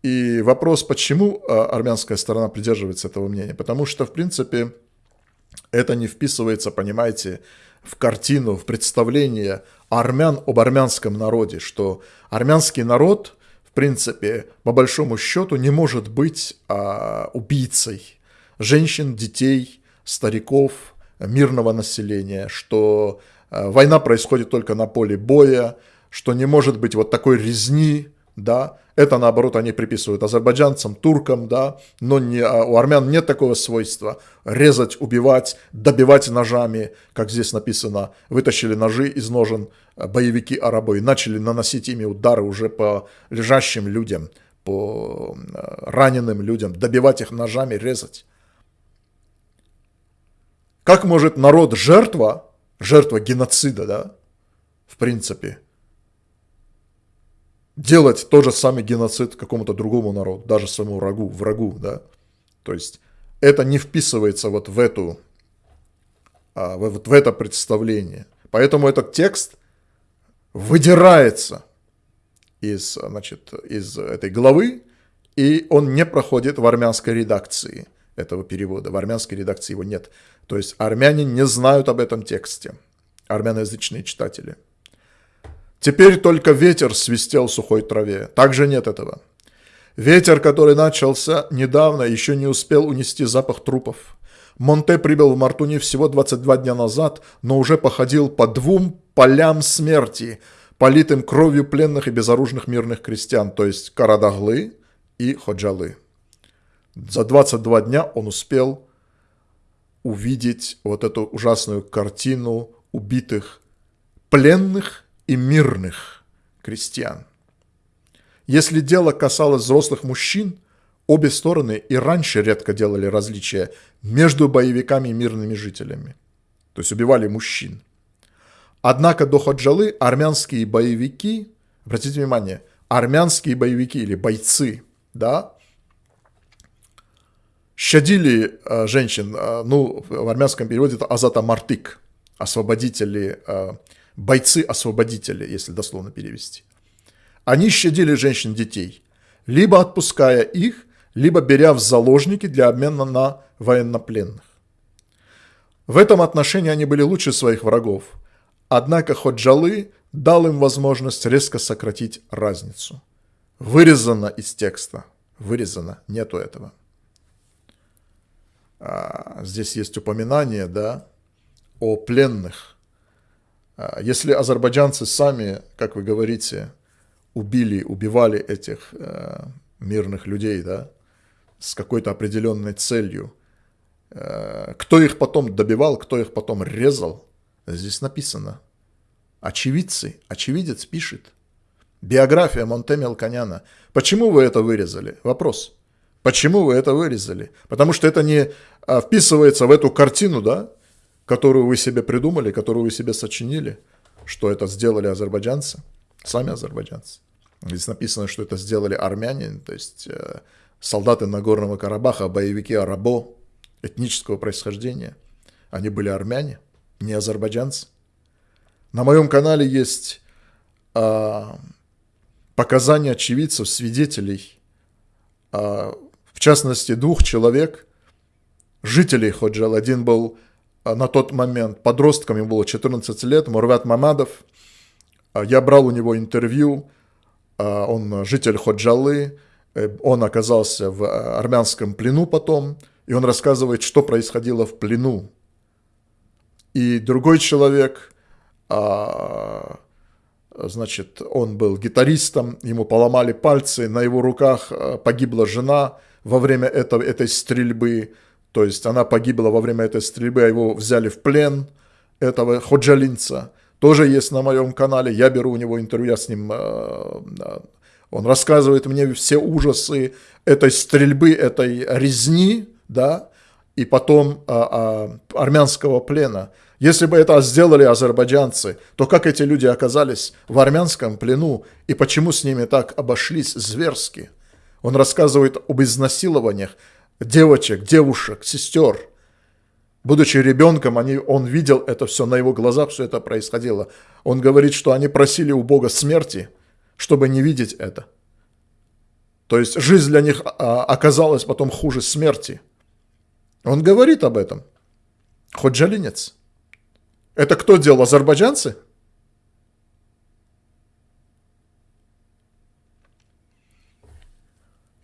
И вопрос, почему э, армянская сторона придерживается этого мнения? Потому что, в принципе, это не вписывается, понимаете, в картину, в представление армян об армянском народе, что армянский народ – принципе, по большому счету, не может быть а, убийцей женщин, детей, стариков, мирного населения, что а, война происходит только на поле боя, что не может быть вот такой резни, да, это, наоборот, они приписывают азербайджанцам, туркам, да, но не, а у армян нет такого свойства резать, убивать, добивать ножами, как здесь написано, вытащили ножи из ножен э, боевики арабы и начали наносить ими удары уже по лежащим людям, по э, раненым людям, добивать их ножами, резать. Как может народ жертва, жертва геноцида, да, в принципе, делать тот же самый геноцид какому-то другому народу, даже своему врагу, врагу, да. То есть это не вписывается вот в эту, а, вот в это представление. Поэтому этот текст выдирается из, значит, из этой главы, и он не проходит в армянской редакции этого перевода. В армянской редакции его нет. То есть армяне не знают об этом тексте, армяноязычные читатели. Теперь только ветер свистел в сухой траве. Также нет этого. Ветер, который начался недавно, еще не успел унести запах трупов. Монте прибыл в Мартуни всего 22 дня назад, но уже походил по двум полям смерти, политым кровью пленных и безоружных мирных крестьян, то есть Карадаглы и Ходжалы. За 22 дня он успел увидеть вот эту ужасную картину убитых пленных и мирных крестьян. Если дело касалось взрослых мужчин, обе стороны и раньше редко делали различия между боевиками и мирными жителями. То есть убивали мужчин. Однако до Ходжалы армянские боевики, обратите внимание, армянские боевики или бойцы, да, щадили э, женщин, э, ну, в армянском переводе это Азата Мартик, освободители э, бойцы-освободители, если дословно перевести. Они щадили женщин детей, либо отпуская их, либо беря в заложники для обмена на военнопленных. В этом отношении они были лучше своих врагов, однако Ходжалы дал им возможность резко сократить разницу. Вырезано из текста. Вырезано. Нету этого. А, здесь есть упоминание, да, о пленных, если азербайджанцы сами, как вы говорите, убили, убивали этих э, мирных людей, да, с какой-то определенной целью, э, кто их потом добивал, кто их потом резал, здесь написано. Очевидцы, очевидец пишет. Биография Монте Мелконяна. Почему вы это вырезали? Вопрос. Почему вы это вырезали? Потому что это не а, вписывается в эту картину, да, которую вы себе придумали, которую вы себе сочинили, что это сделали азербайджанцы, сами азербайджанцы. Здесь написано, что это сделали армяне, то есть э, солдаты Нагорного Карабаха, боевики арабо этнического происхождения. Они были армяне, не азербайджанцы. На моем канале есть э, показания очевидцев, свидетелей, э, в частности двух человек, жителей Ходжал. Один был на тот момент. Подростком, ему было 14 лет, Мурвят Мамадов. А, я брал у него интервью, а, он житель Ходжалы, Э, он оказался в армянском плену потом, и он рассказывает, что происходило в плену. И другой человек, а, значит, он был гитаристом, ему поломали пальцы, на его руках погибла жена во время этого, этой стрельбы, то есть она погибла во время этой стрельбы, а его взяли в плен, этого ходжалинца. Тоже есть на моем канале, я беру у него интервью, я с ним, а, он рассказывает мне все ужасы этой стрельбы, этой резни, да, и потом армянского плена. Если бы это сделали азербайджанцы, то как эти люди оказались в армянском плену и почему с ними так обошлись зверски? Он рассказывает об изнасилованиях девочек, девушек, сестер. Будучи ребенком, они, он видел это все, на его глазах все это происходило. Он говорит, что они просили у Бога смерти, чтобы не видеть это. То есть жизнь для них а, оказалась потом хуже смерти. Он говорит об этом. Ходжалинец. Это кто делал? Азербайджанцы?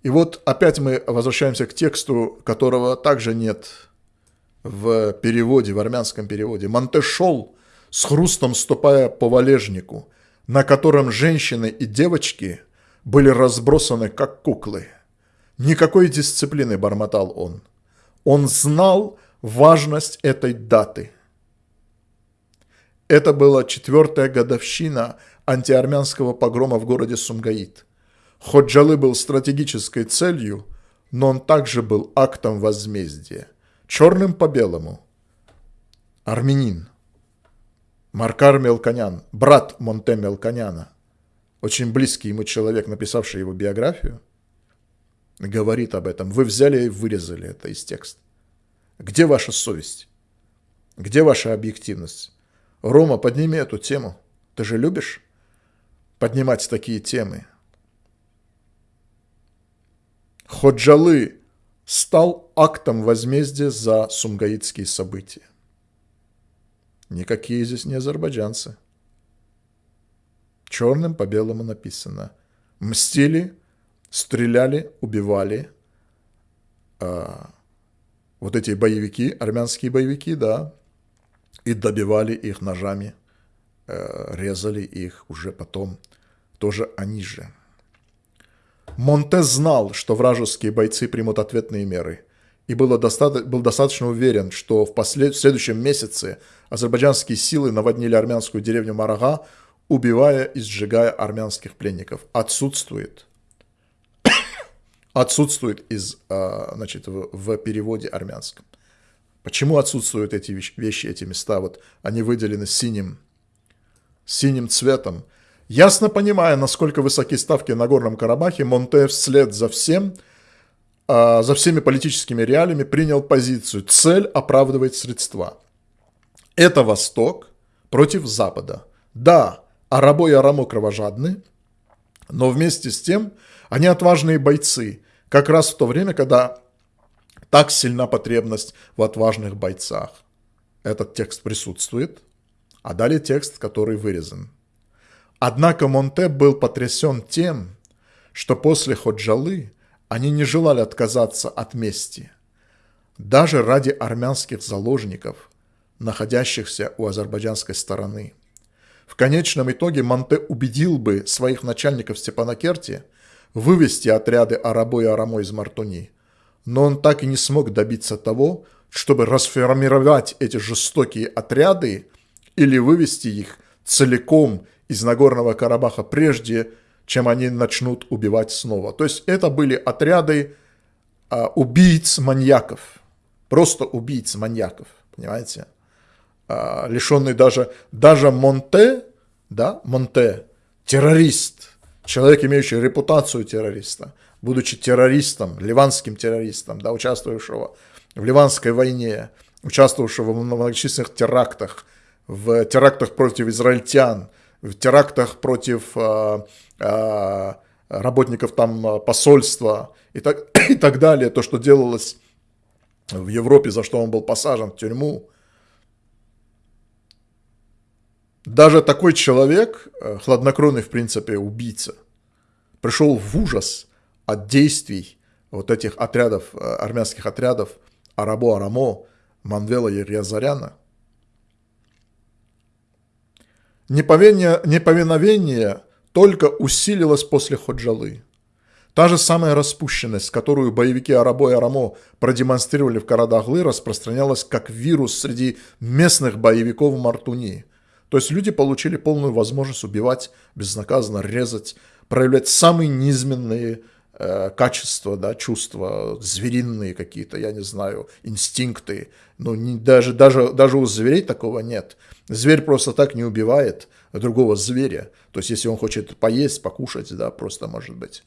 И вот опять мы возвращаемся к тексту, которого также нет в переводе, в армянском переводе. Монте шел с хрустом ступая по валежнику, на котором женщины и девочки были разбросаны, как куклы. Никакой дисциплины, бормотал он. Он знал важность этой даты – это была четвертая годовщина антиармянского погрома в городе Сумгаит. Ходжалы был стратегической целью, но он также был актом возмездия. Черным по белому. Армянин. Маркар Мелконян, брат Монте Мелконяна, очень близкий ему человек, написавший его биографию, говорит об этом. Вы взяли и вырезали это из текста. Где ваша совесть? Где ваша объективность? Рома, подними эту тему. Ты же любишь поднимать такие темы? Ходжалы стал актом возмездия за сумгаитские события. Никакие здесь не азербайджанцы. Черным по белому написано. Мстили, стреляли, убивали. А, вот эти боевики, армянские боевики, да, и добивали их ножами, э, резали их уже потом, тоже они же. Монте знал, что вражеские бойцы примут ответные меры, и было доста- был достаточно уверен, что в, послед- в следующем месяце азербайджанские силы наводнили армянскую деревню Марага, убивая и сжигая армянских пленников. Отсутствует отсутствует из, э, значит, в, в переводе армянском. Почему отсутствуют эти вещи, эти места? Вот они выделены синим, синим цветом. Ясно понимая, насколько высоки ставки на Горном Карабахе, Монте вслед за всем, а, за всеми политическими реалиями принял позицию. Цель оправдывает средства. Это Восток против Запада. Да, арабо и арамо кровожадны, но вместе с тем они отважные бойцы. Как раз в то время, когда так сильна потребность в отважных бойцах. Этот текст присутствует, а далее текст, который вырезан. Однако Монте был потрясен тем, что после Ходжалы они не желали отказаться от мести. Даже ради армянских заложников, находящихся у азербайджанской стороны. В конечном итоге Монте убедил бы своих начальников Степанакерти вывести отряды Арабо и Арамо из Мартуни – но он так и не смог добиться того, чтобы расформировать эти жестокие отряды или вывести их целиком из Нагорного Карабаха прежде, чем они начнут убивать снова. То есть это были отряды а, убийц-маньяков, просто убийц-маньяков, понимаете? А, лишенный даже, даже Монте, да, Монте, террорист, человек, имеющий репутацию террориста, будучи террористом, ливанским террористом, да, участвовавшего в Ливанской войне, участвовавшего в многочисленных терактах, в терактах против израильтян, в терактах против э, э, работников там посольства и так, и так далее, то, что делалось в Европе, за что он был посажен в тюрьму. Даже такой человек, э, хладнокровный, в принципе, убийца, пришел в ужас от действий вот этих отрядов, э, армянских отрядов Арабо Арамо, Манвела и Неповиновение, неповиновение только усилилось после Ходжалы. Та же самая распущенность, которую боевики Арабо и Арамо продемонстрировали в Карадаглы, распространялась как вирус среди местных боевиков Мартуни. То есть люди получили полную возможность убивать безнаказанно, резать, проявлять самые низменные э, качества, да, чувства, звериные какие-то, я не знаю, инстинкты. Ну, не, даже, даже, даже у зверей такого нет. Зверь просто так не убивает другого зверя. То есть, если он хочет поесть, покушать, да, просто может быть.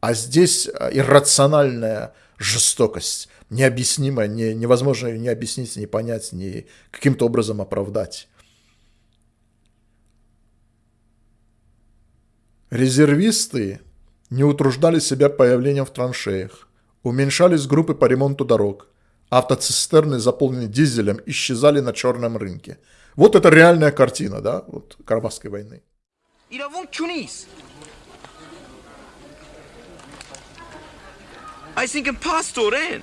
А здесь э, иррациональная жестокость, необъяснимая, не, невозможно ее не объяснить, не понять, не каким-то образом оправдать. Резервисты не утруждали себя появлением в траншеях, уменьшались группы по ремонту дорог, автоцистерны, заполненные дизелем, исчезали на черном рынке. Вот это реальная картина, да, вот Карабахской войны. I think impostor in.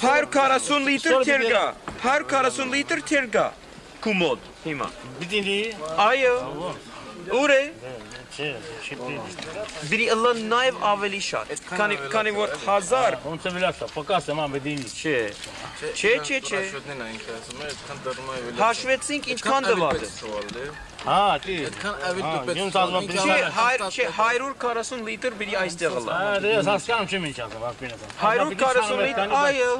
Her karasun liter terga. Her karasun liter terga. Kumod. Hima. Bidini. Ayo. Ure. Է չէ, շիպի։ դրի ըլը նաև ավելի շատ քանի քանի որ 1000 Ոնց է վլասա, պակասը ման բիդինի։ չէ չէ չէ չէ Շուտն այն ասում է, այդքան դառնում է ավելի։ հաշվեցինք ինչքան դված է Սուալը։ Հա, դի։ Այդքան ավելի Հա, դուպետ։ յուն ցածմա չէ հայ- չէ 140 լիտր բերի այստեղ ըլը Հա, դե հասկանում չեմ ինչ ասում, ապինը։ 140 լիտր, այո։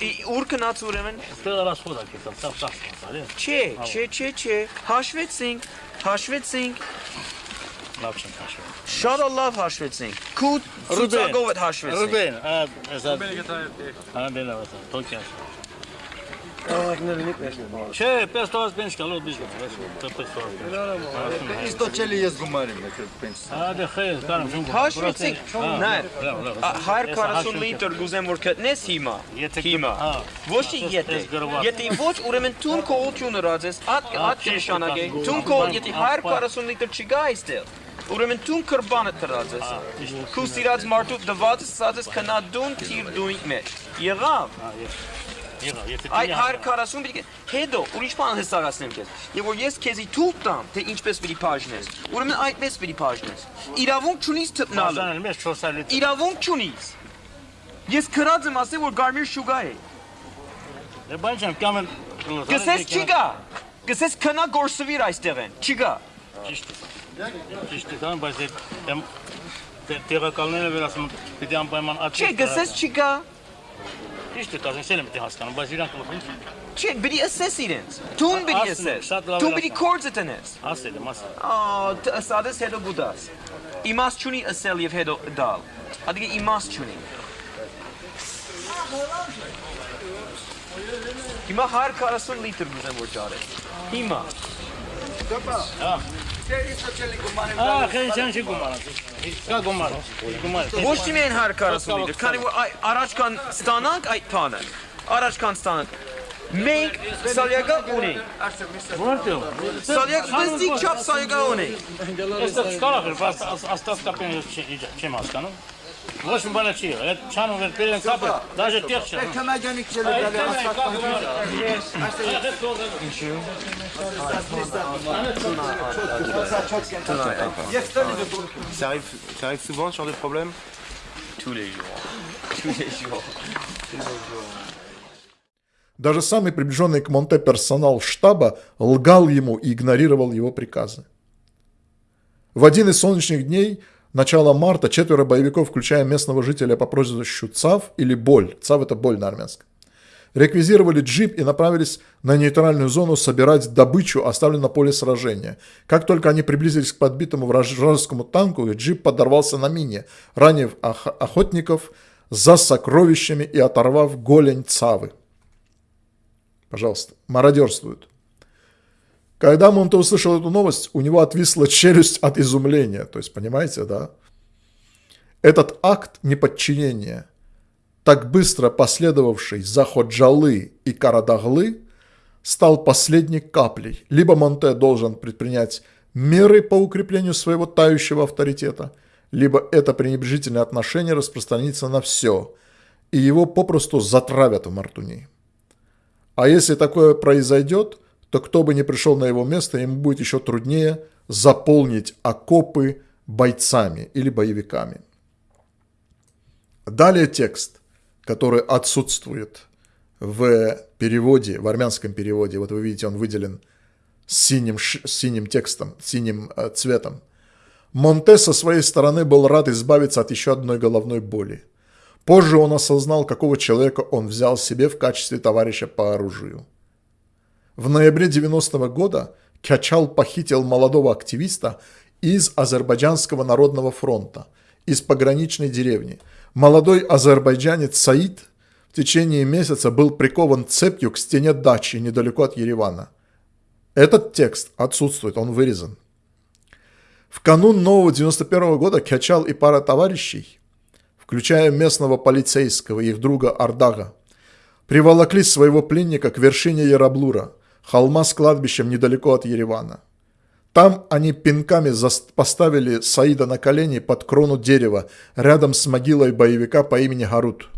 Ի- ուր գնաց ուրեմն Ստեղ ռասխոդա կեցա, սա սա սա։ չէ չէ չէ չէ հաշվեցինք հաշվեցինք Լավ չենք հաշվենք։ Շատ լավ հաշվեցինք։ Քուտ ծուցակով էլ հաշվեցինք։ Ռուբեն, ասա։ Ռուբենը գտավ։ Անբեն լավ ասա, Թոքիա։ Չէ, 500 պենս կալոտ բիզգում, այսպես։ Իստո չելի ես գումարիմ, եթե պենս։ Ադե խես, կարամ շուն։ Հաշվեցիք, նայ։ 140 լիտր գուզեմ որ գտնես հիմա։ Եթե հիմա։ Ոչ եթե։ Եթե ոչ, ուրեմն տուն կողություն ռազես, ադ ադ նշանակե։ Տուն կող, եթե 140 լիտր չգա այստեղ ուրեմն տուն կրբանը տրած ես, քու սիրած մարդու դված սած ես քնա դուն թիր դունի մեջ, եղավ, Այդ դի 140 պիտի հետո ուրիշ բան հստակացնեմ քեզ։ Եվ որ ես քեզի թույլ տամ, թե ինչպես պիտի բաժնես, ուրեմն այդպես պիտի բաժնես։ Իրավունք չունիս թփնալու։ Բաժանել մեզ 400 լիտր։ Իրավունք չունիս։ Ես քրած եմ ասել, որ Գարմիր շուգա է։ Դե բան չեմ կամել։ Գսես չի գա։ Գսես քնա գործվիր այստեղ են։ Չի գա։ Ճիշտ է։ Ճիշտ է, կան, բայց դե դեմ տեղակալները վերասում պիտի անպայման աճի։ Չէ, գսես չի գա։ Ճիշտ է, կազին սել եմ դի հասկանում, բայց իրանք լոփին Չէ, պիտի ասես իրենց։ Տուն պիտի եմ, ասես։ Տուն պիտի ասում։ կորձը տնես։ ասել եմ, ասել։ Ա, ասades հետո գուդաս։ Իմաստ չունի ասել եւ հետո դալ։ Ադիգե իմաստ չունի։ Հիմա 140 լիտր գուզեմ որ ճարես։ Հիմա Ահա, քեն չան չի գումարած։ Կա գումար։ Գումար։ ոչ թե միայն 140 լիտր, քանի որ այ- առաջ կան ստանանք այդ բանը։ Առաջ կան ստանանք։ Մենք սալյակա ունենք։ Որտե՞ղ։ Սալյակ բստիկ չափ սալյակա ունենք։ Այստեղ չկարող էր, բայց աստած կապեն ես չի- չեմ հասկանում։ Boş mübarekçi. Evet, çanı ver, pelin kapı. Daje tek şey. Kama genik çeli böyle asfalt kapı. Ça arrive, ça arrive souvent ce genre de problème Tous les jours. Tous les jours. Tous les jours. Даже самый приближенный к Монте персонал штаба лгал ему и игнорировал его приказы. В один из солнечных дней – начала марта четверо боевиков, включая местного жителя по прозвищу Цав или Боль, Цав это боль на армянском, реквизировали джип и направились на нейтральную зону собирать добычу, оставленную на поле сражения. Как только они приблизились к подбитому вражескому танку, джип подорвался на мине, ранив ох- охотников за сокровищами и оторвав голень Цавы. Пожалуйста, мародерствуют. Когда Монте услышал эту новость, у него отвисла челюсть от изумления. То есть, понимаете, да? Этот акт неподчинения, так быстро последовавший за Ходжалы и Карадаглы, стал последней каплей. Либо Монте должен предпринять меры по укреплению своего тающего авторитета, либо это пренебрежительное отношение распространится на все, и его попросту затравят в Мартуни. А если такое произойдет, то кто бы ни пришел на его место, ему будет еще труднее заполнить окопы бойцами или боевиками. Далее текст, который отсутствует в переводе, в армянском переводе. Вот вы видите, он выделен синим, синим текстом, синим э, цветом. Монте со своей стороны был рад избавиться от еще одной головной боли. Позже он осознал, какого человека он взял себе в качестве товарища по оружию. В ноябре 90 -го года Кячал похитил молодого активиста из Азербайджанского народного фронта, из пограничной деревни. Молодой азербайджанец Саид в течение месяца был прикован цепью к стене дачи недалеко от Еревана. Этот текст отсутствует, он вырезан. В канун нового 91 -го года Кячал и пара товарищей, включая местного полицейского и их друга Ардага, приволокли своего пленника к вершине Яраблура, холма с кладбищем недалеко от Еревана. Там они пинками поставили Саида на колени под крону дерева, рядом с могилой боевика по имени Гарут.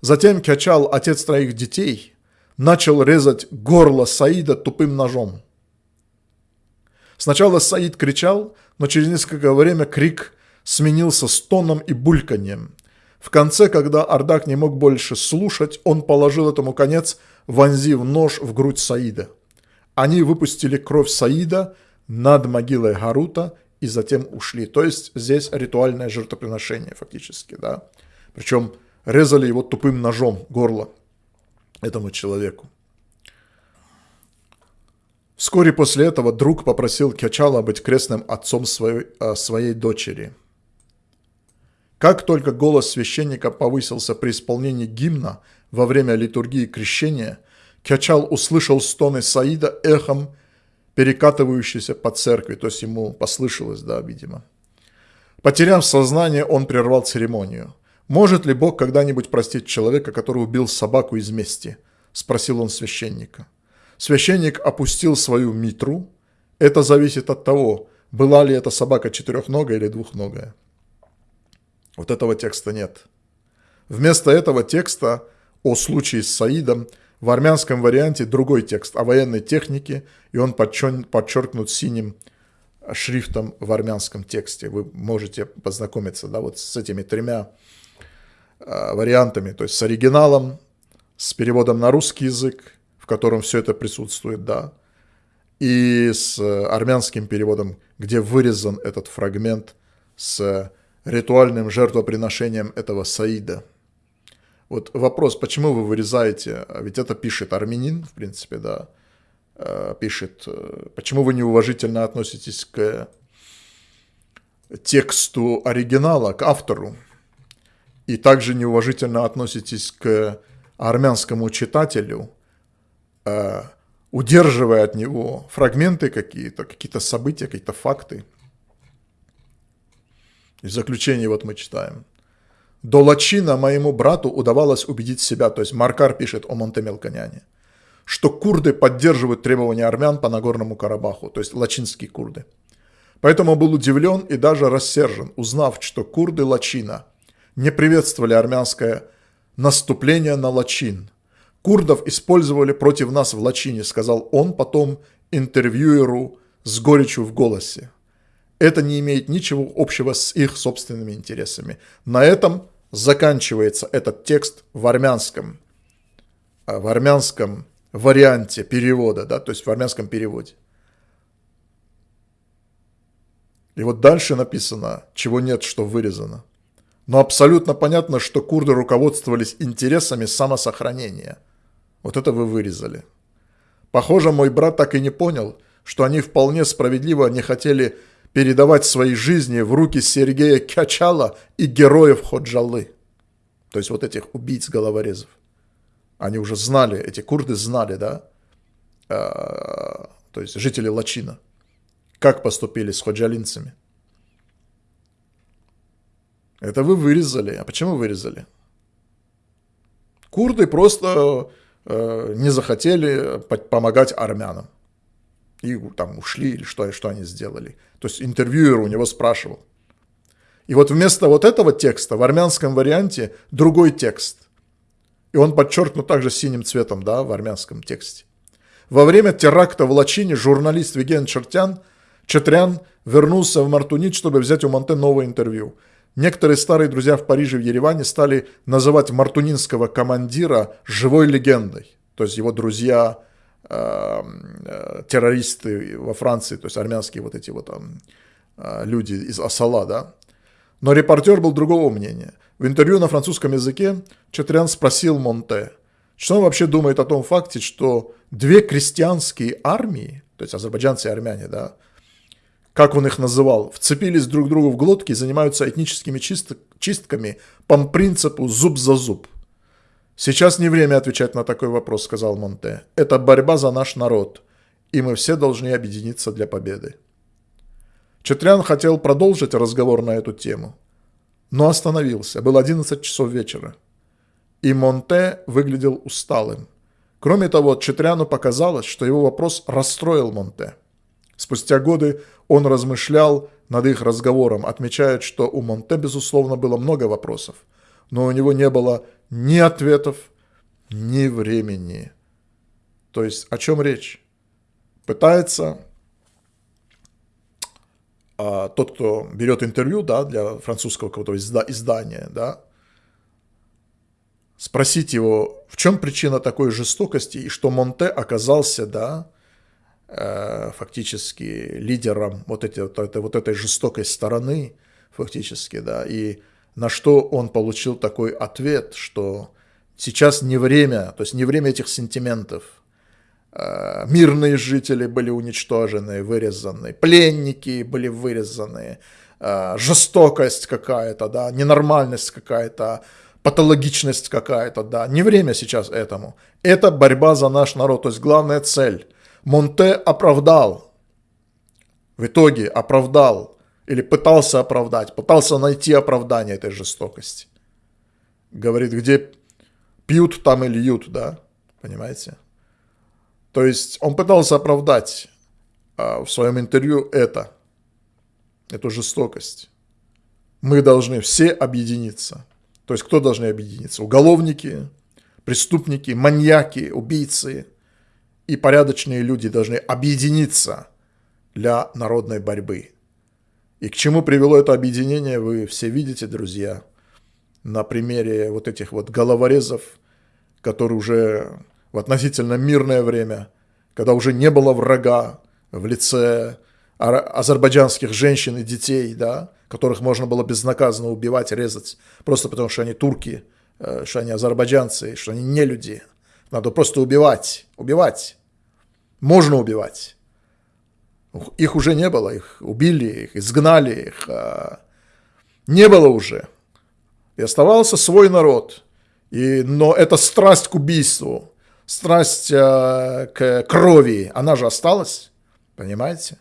Затем Кячал, отец троих детей, начал резать горло Саида тупым ножом. Сначала Саид кричал, но через несколько время крик сменился стоном и бульканьем. В конце, когда Ардак не мог больше слушать, он положил этому конец, вонзив нож в грудь Саида. Они выпустили кровь Саида над могилой Гарута и затем ушли. То есть здесь ритуальное жертвоприношение фактически, да. Причем резали его тупым ножом горло этому человеку. Вскоре после этого друг попросил Кячала быть крестным отцом своей, э, своей дочери. Как только голос священника повысился при исполнении гимна во время литургии крещения, Кячал услышал стоны Саида эхом, перекатывающиеся по церкви, то есть ему послышалось, да, видимо. Потеряв сознание, он прервал церемонию. «Может ли Бог когда-нибудь простить человека, который убил собаку из мести?» – спросил он священника. Священник опустил свою митру. Это зависит от того, была ли эта собака четырехногая или двухногая. Вот этого текста нет. Вместо этого текста о случае с Саидом в армянском варианте другой текст о военной технике, и он подчеркнут синим шрифтом в армянском тексте. Вы можете познакомиться да, вот с этими тремя э, вариантами, то есть с оригиналом, с переводом на русский язык, в котором все это присутствует, да, и с армянским переводом, где вырезан этот фрагмент с ритуальным жертвоприношением этого Саида. Вот вопрос, почему вы вырезаете, ведь это пишет армянин, в принципе, да, э, пишет, э, почему вы неуважительно относитесь к тексту оригинала, к автору, и также неуважительно относитесь к армянскому читателю, Э, удерживая от него фрагменты какие-то, какие-то события, какие-то факты. И в заключение вот мы читаем. До Лачина моему брату удавалось убедить себя, то есть Маркар пишет о Монтемелканяне, что курды поддерживают требования армян по Нагорному Карабаху, то есть лачинские курды. Поэтому был удивлен и даже рассержен, узнав, что курды Лачина не приветствовали армянское наступление на Лачин, Курдов использовали против нас в Лачине, сказал он потом интервьюеру с горечью в голосе. Это не имеет ничего общего с их собственными интересами. На этом заканчивается этот текст в армянском, а, в армянском варианте перевода, да, то есть в армянском переводе. И вот дальше написано, чего нет, что вырезано. Но абсолютно понятно, что курды руководствовались интересами самосохранения – вот это вы вырезали. Похоже, мой брат так и не понял, что они вполне справедливо не хотели передавать свои жизни в руки Сергея Кячала и героев Ходжалы. То есть вот этих убийц-головорезов. Они уже знали, эти курды знали, да, а, то есть жители Лачина, как поступили с ходжалинцами. Это вы вырезали. А почему вырезали? Курды просто Э, не захотели помогать армянам. И там ушли или что, что они сделали. То есть интервьюер у него спрашивал. И вот вместо вот этого текста в армянском варианте другой текст. И он подчеркнут также синим цветом, да, в армянском тексте. Во время теракта в Лачине журналист Виген Чертян, Четрян вернулся в Мартунит, чтобы взять у Монте новое интервью. Некоторые старые друзья в Париже и в Ереване стали называть мартунинского командира живой легендой. То есть его друзья, террористы во Франции, то есть армянские вот эти вот там э, люди из Асала, да. Но репортер был другого мнения. В интервью на французском языке Четрян спросил Монте, что он вообще думает о том факте, что две крестьянские армии, то есть азербайджанцы и армяне, да, как он их называл, вцепились друг другу в глотки и занимаются этническими чистками по принципу зуб за зуб. «Сейчас не время отвечать на такой вопрос», — сказал Монте. «Это борьба за наш народ, и мы все должны объединиться для победы». Четрян хотел продолжить разговор на эту тему, но остановился. Было 11 часов вечера, и Монте выглядел усталым. Кроме того, Четряну показалось, что его вопрос расстроил Монте. Спустя годы он размышлял над их разговором, отмечает, что у Монте, безусловно, было много вопросов, но у него не было ни ответов, ни времени. То есть о чем речь? Пытается а, тот, кто берет интервью да, для французского какого-то издания, да, спросить его, в чем причина такой жестокости, и что Монте оказался, да, Э, фактически лидером вот, эти, вот, этой, вот этой жестокой стороны, фактически, да, и на что он получил такой ответ, что сейчас не время, то есть не время этих сентиментов. Э, мирные жители были уничтожены, вырезаны, пленники были вырезаны, э, жестокость какая-то, да, ненормальность какая-то, патологичность какая-то, да, не время сейчас этому. Это борьба за наш народ, то есть главная цель. Монте оправдал, в итоге оправдал, или пытался оправдать, пытался найти оправдание этой жестокости. Говорит, где пьют, там и льют, да, понимаете? То есть он пытался оправдать а, в своем интервью это, эту жестокость. Мы должны все объединиться. То есть кто должны объединиться? Уголовники, преступники, маньяки, убийцы – и порядочные люди должны объединиться для народной борьбы. И к чему привело это объединение, вы все видите, друзья, на примере вот этих вот головорезов, которые уже в относительно мирное время, когда уже не было врага в лице азербайджанских женщин и детей, да, которых можно было безнаказанно убивать, резать, просто потому что они турки, э, что они азербайджанцы, что они не люди – надо просто убивать, убивать. Можно убивать. Их уже не было, их убили, их изгнали, их а, не было уже. И оставался свой народ. И, но эта страсть к убийству, страсть а, к крови, она же осталась, понимаете?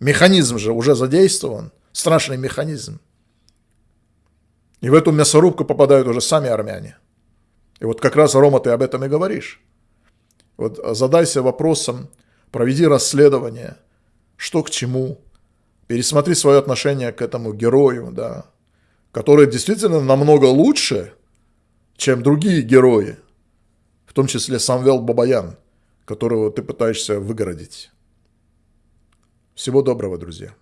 Механизм же уже задействован, страшный механизм. И в эту мясорубку попадают уже сами армяне. И вот как раз, Рома, ты об этом и говоришь. Вот задайся вопросом, проведи расследование, что к чему, пересмотри свое отношение к этому герою, да, который действительно намного лучше, чем другие герои, в том числе Самвел Бабаян, которого ты пытаешься выгородить. Всего доброго, друзья.